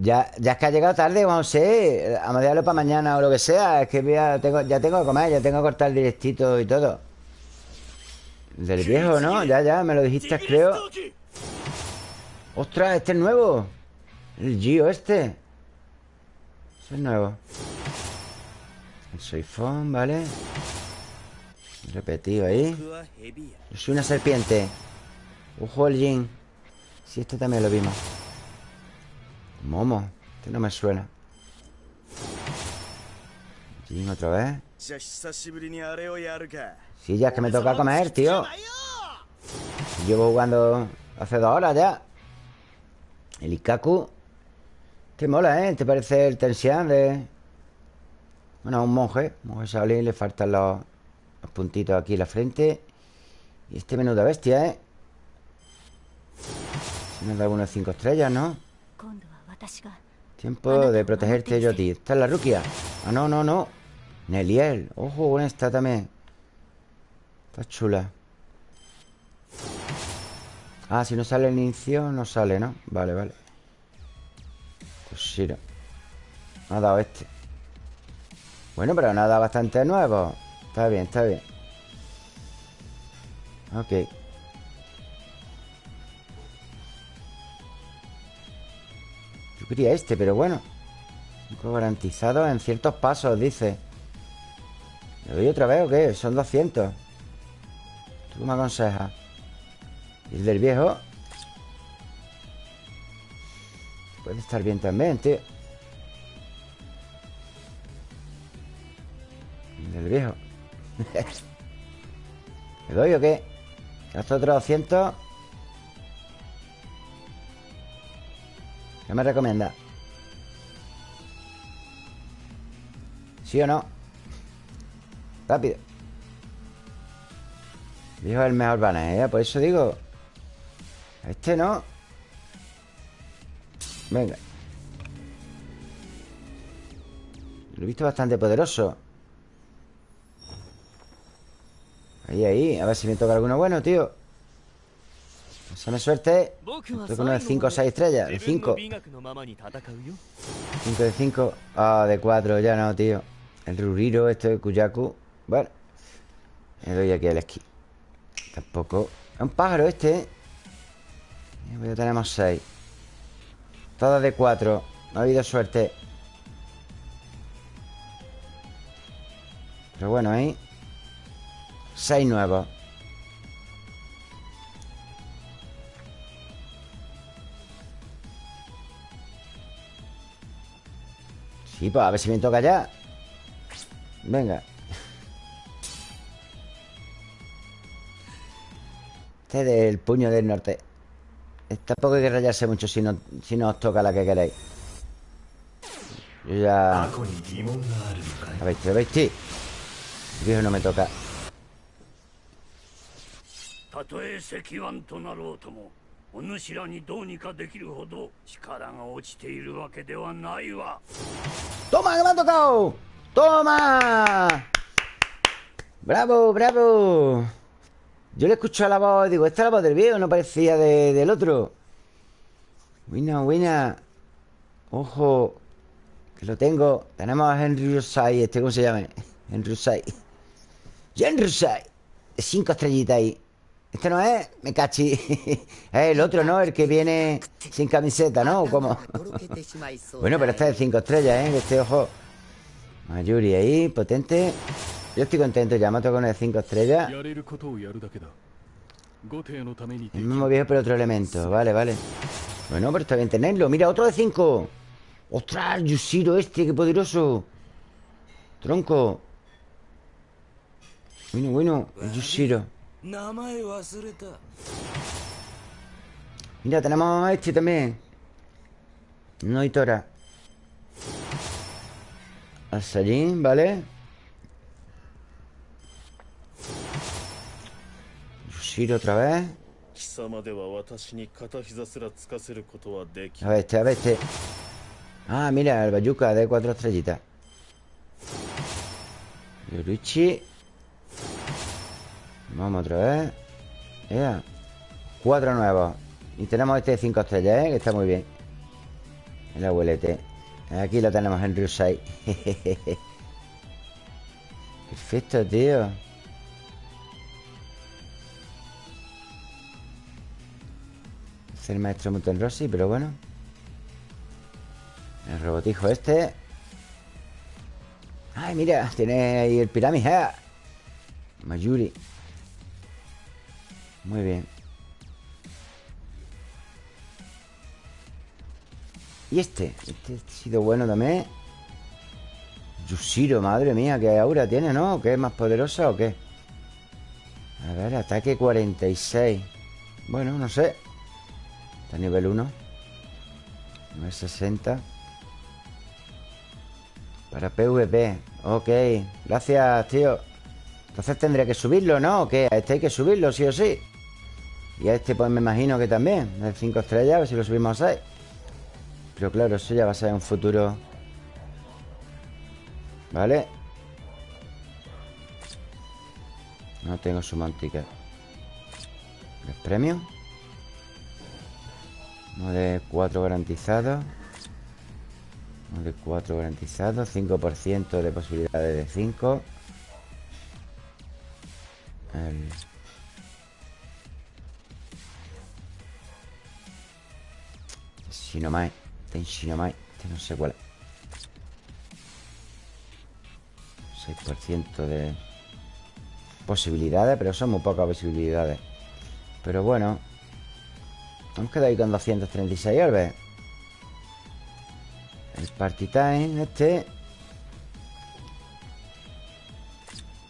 Ya, ya es que ha llegado tarde, no sé A mediarlo para mañana o lo que sea. Es que voy a- tengo, ya tengo que comer Ya tengo que cortar el directito y todo. El del viejo, ¿no? Ya, ya, me lo dijiste, creo. ¡Ostras! Este es nuevo. El Gio este. Es nuevo. El soifón, ¿vale? Repetido ahí. Yo soy una serpiente. Ojo el Jin. Si sí, este también lo vimos. Momo. Este no me suena. Jin otra vez. Sí, ya es que me toca comer, tío. Llevo jugando hace dos horas ya. El Ikaku. Te mola, ¿eh? ¿Te parece el Tensian de...? Bueno, un monje. Un monje Shaolin le faltan los los puntitos aquí en la frente. Y este menuda bestia, ¿eh? Nos da unos 5 estrellas, ¿no? Tiempo de protegerte yo a ti. Esta es la Rukia. Ah, no, no, no. Neliel. Ojo con esta también. Está chula. Ah, si no sale el inicio, no sale, ¿no? Vale, vale. Pues Toshiro. Me ha dado este. Bueno, pero nada bastante nuevo. Está bien, está bien. Ok. Yo quería este, pero bueno. Cinco garantizados en ciertos pasos, dice. ¿Le doy otra vez o qué? Son 200 ¿Tú me aconsejas? ¿Y el del viejo? Puede estar bien también, tío. El del viejo ¿Le doy o qué? Gasto otros 200 ¿Qué me recomienda? ¿Sí o no? Rápido es el mejor banner, ¿eh? Por eso digo Este no Venga Lo he visto bastante poderoso Ahí, ahí A ver si me toca alguno bueno, tío. Pásame suerte. Con uno de 5 o 6 estrellas De 5 5 de 5 Ah, de 4 ya no, tío. El Ruriro, este de Kuyaku Bueno Le doy aquí al esquí. Tampoco. Es un pájaro este ¿eh? Ya tenemos 6 Todas de 4 No ha habido suerte. Pero bueno, ahí 6 nuevos. Sí, pues a ver si me toca ya. Venga. Este es del puño del norte. Tampoco hay que rayarse mucho si no, si no os toca la que queréis. Yo ya... A ver, te lo veis, sí. Dios, no me toca. たとえ石腕となろうともお主らにどうにかできるほど力が落ちているわけではないわ ¡Toma, que me ha tocado! ¡Toma! ¡Bravo, bravo! Yo le escucho la voz y digo, esta es la voz del viejo, no parecía de- del otro. Buena, buena. Ojo. Que lo tengo. Tenemos a Henry Rosai, este, ¿cómo se llama? Henry Rosai. Henry Rosai. De cinco estrellitas ahí. Este no es, me cachi. es eh, el otro, ¿no? El que viene sin camiseta, ¿no? Cómo? bueno, pero este es 5 estrellas, ¿eh? Este ojo. Mayuri ahí, potente. Yo estoy contento, ya mato con el 5 estrellas. El mismo viejo, pero otro elemento. Vale, vale. Bueno, pero está bien tenerlo. Mira, otro de 5. ¡Ostras! Yushiro este, qué poderoso. Tronco. Bueno, bueno, Yushiro. Mira, tenemos a este también. No hay Tora. Asarín, ¿vale? Rushiro otra vez. A ver este, a ver este. Ah, mira, el Bayuca de cuatro estrellitas. Yoruchi. Vamos otra vez. Ea. Cuatro nuevos. Y tenemos este de cinco estrellas, ¿eh? Que está muy bien. El abuelete. Aquí lo tenemos en Rusai. Perfecto, tío. Es el maestro Muten Rossi, pero bueno. El robotijo este. Ay, mira, tiene ahí el pirámide. ¡ah! Mayuri. Muy bien. ¿Y este? Este ha sido bueno también. Yushiro, madre mía, qué aura tiene, ¿no? ¿Qué es más poderosa o qué? A ver, ataque 46. Bueno, no sé. Está nivel 1. Nivel 60. Para PvP. Ok. Gracias, tío. Entonces tendré que subirlo, ¿no? ¿O qué? Este hay que subirlo, sí o sí. Y a este, pues me imagino que también. De 5 estrellas, a ver si lo subimos a 6. Pero claro, eso ya va a ser un futuro. ¿Vale? No tengo su mantica. ¿Es premium? Uno de 4 garantizados. Uno de 4 garantizados. 5% de posibilidades de 5. El... Shinomai. Ten Shinomai. Este no sé cuál es. 6% de posibilidades, pero son muy pocas posibilidades. Pero bueno. Hemos quedado ahí con 236 orbes. El Party Time, este.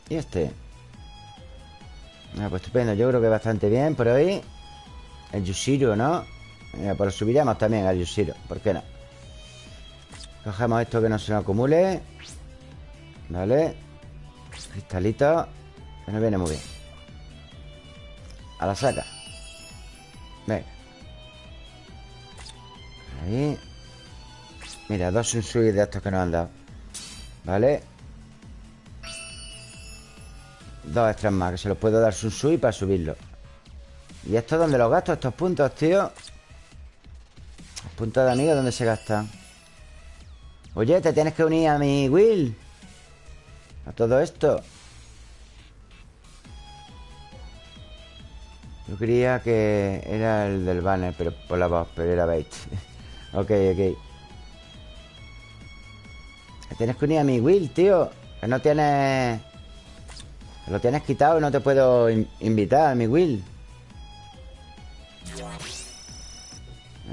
Y este. Ah, pues estupendo. Yo creo que bastante bien por hoy. El Yushiro, ¿no? Mira, pues lo subiremos también al Yushiro. ¿Por qué no? Cogemos esto que no se nos acumule. Vale. Cristalito. Que nos viene muy bien. A la saca. Venga. Ahí. Mira, dos Sunsui de estos que nos han dado. Vale. Dos extras más, que se los puedo dar Sunsui para subirlo. ¿Y esto dónde los gasto? Estos puntos, tío. Puntos de amigos, ¿dónde se gastan? Oye, te tienes que unir a mi Will. A todo esto. Yo creía que era el del banner, pero por la voz, pero era bait. ok, ok. Te tienes que unir a mi Will, tío. Que no tienes Lo tienes quitado y no te puedo in- invitar, mi Will.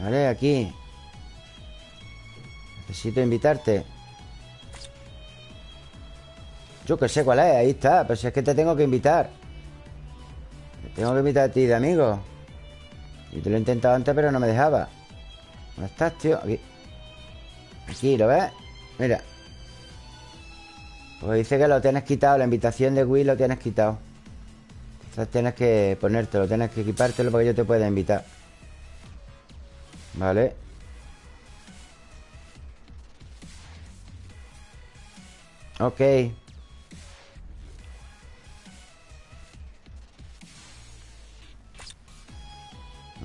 Vale, aquí. Necesito invitarte. Yo que sé cuál es, ahí está. Pero si es que te tengo que invitar. Te tengo que invitar a ti de amigo. Y te lo he intentado antes, pero no me dejaba. ¿Dónde estás, tío? Aquí. Aquí, ¿lo ves? Mira. Pues dice que lo tienes quitado. La invitación de Will lo tienes quitado. Entonces tienes que ponértelo, tienes que equipártelo para que yo te pueda invitar. Vale. Ok.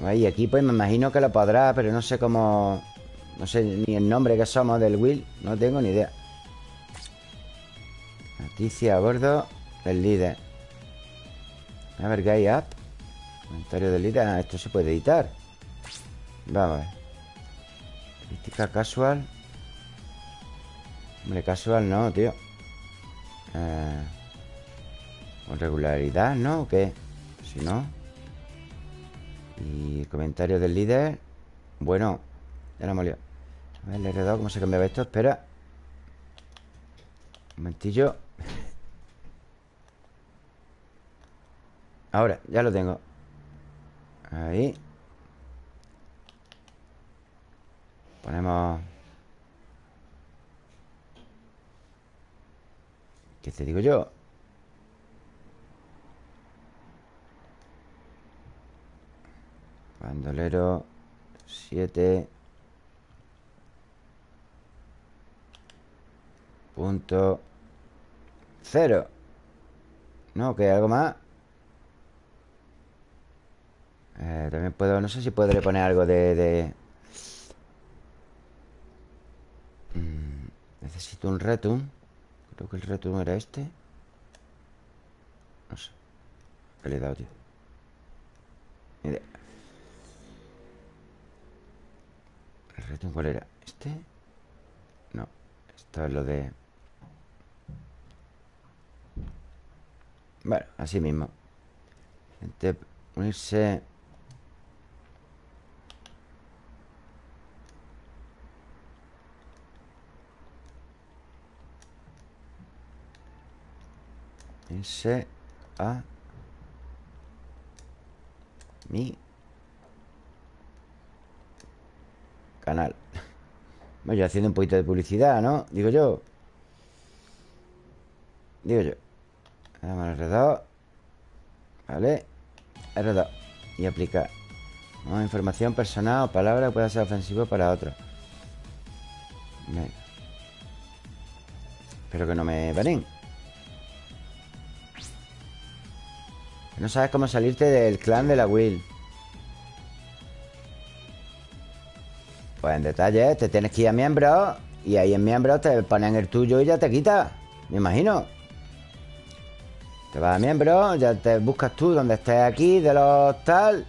Ahí, aquí pues me imagino que lo podrá, pero no sé cómo... No sé ni el nombre que somos del Will. No tengo ni idea. Noticia a bordo del líder. A ver, guy up. Comentario del líder. Ah, esto se puede editar. Vamos a ver. Crítica casual. Hombre, casual no, tío. Eh, con regularidad, ¿no? ¿O qué? Si no. Y comentario del líder. Bueno, ya lo hemos liado. A ver, el R2, ¿cómo se cambiaba esto? Espera. Un momentillo. Ahora, ya lo tengo. Ahí. Ponemos... ¿Qué te digo yo? Bandolero 7 Punto. Cero. No, que algo más Eh, También puedo, no sé si podré poner algo de... Necesito un retum. Creo que el retum era este. No sé. ¿Qué le he dado, tío? Ni idea. ¿El retum cuál era? ¿Este? No. Esto es lo de... Bueno, así mismo. Gente, unirse Irse a mi canal. Voy haciendo un poquito de publicidad, ¿no? Digo yo. Digo yo. Damos al R2. Vale. R2. Y aplicar. ¿no? Información personal o palabra que pueda ser ofensivo para otro. Venga. Espero que no me paren. No sabes cómo salirte del clan de la Will. Pues en detalle, te tienes que ir a miembros y ahí en miembros te ponen el tuyo y ya te quita. Me imagino. Te vas a miembros, ya te buscas tú donde estés aquí, de los tal.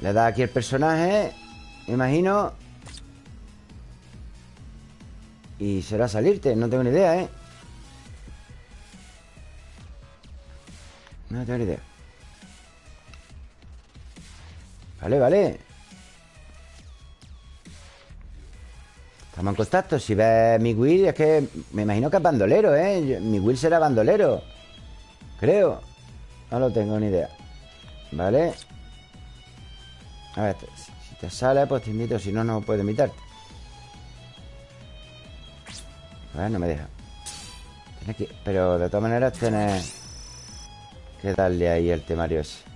Le das aquí el personaje, me imagino. Y será salirte, no tengo ni idea, ¿eh? No tengo ni idea. Vale, vale. Estamos en contacto. Si ves mi Will, es que me imagino que es bandolero, ¿eh? Mi Will será bandolero. Creo. No lo tengo ni idea. Vale. A ver, si te sale, pues te invito. Si no, no puedo invitarte. A ver, no me deja. Pero de todas maneras tienes que darle ahí el temario ese.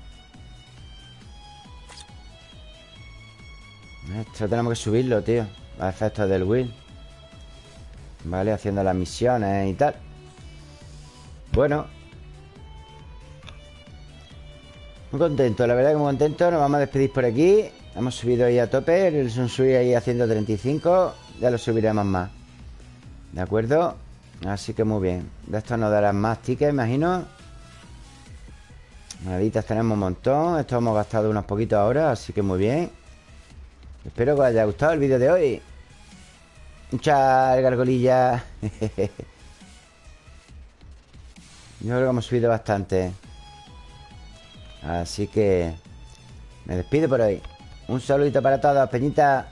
Esto tenemos que subirlo, tío. Los efectos del Will. Vale, haciendo las misiones y tal. Bueno. Muy contento, la verdad que muy contento. Nos vamos a despedir por aquí. Hemos subido ahí a tope. El Sunsui ahí a 135. Ya lo subiremos más. ¿De acuerdo? Así que muy bien. De esto nos darán más tickets, imagino. Moneditas tenemos un montón. Esto hemos gastado unos poquitos ahora, así que muy bien. Espero que os haya gustado el vídeo de hoy. Muchas gargolillas. Yo creo que hemos subido bastante. Así que... Me despido por hoy. Un saludito para todos, Peñita.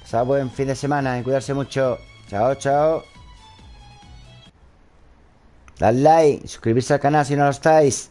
Pasad buen fin de semana y cuidarse mucho. Chao, chao. Dad like, suscribirse al canal si no lo estáis.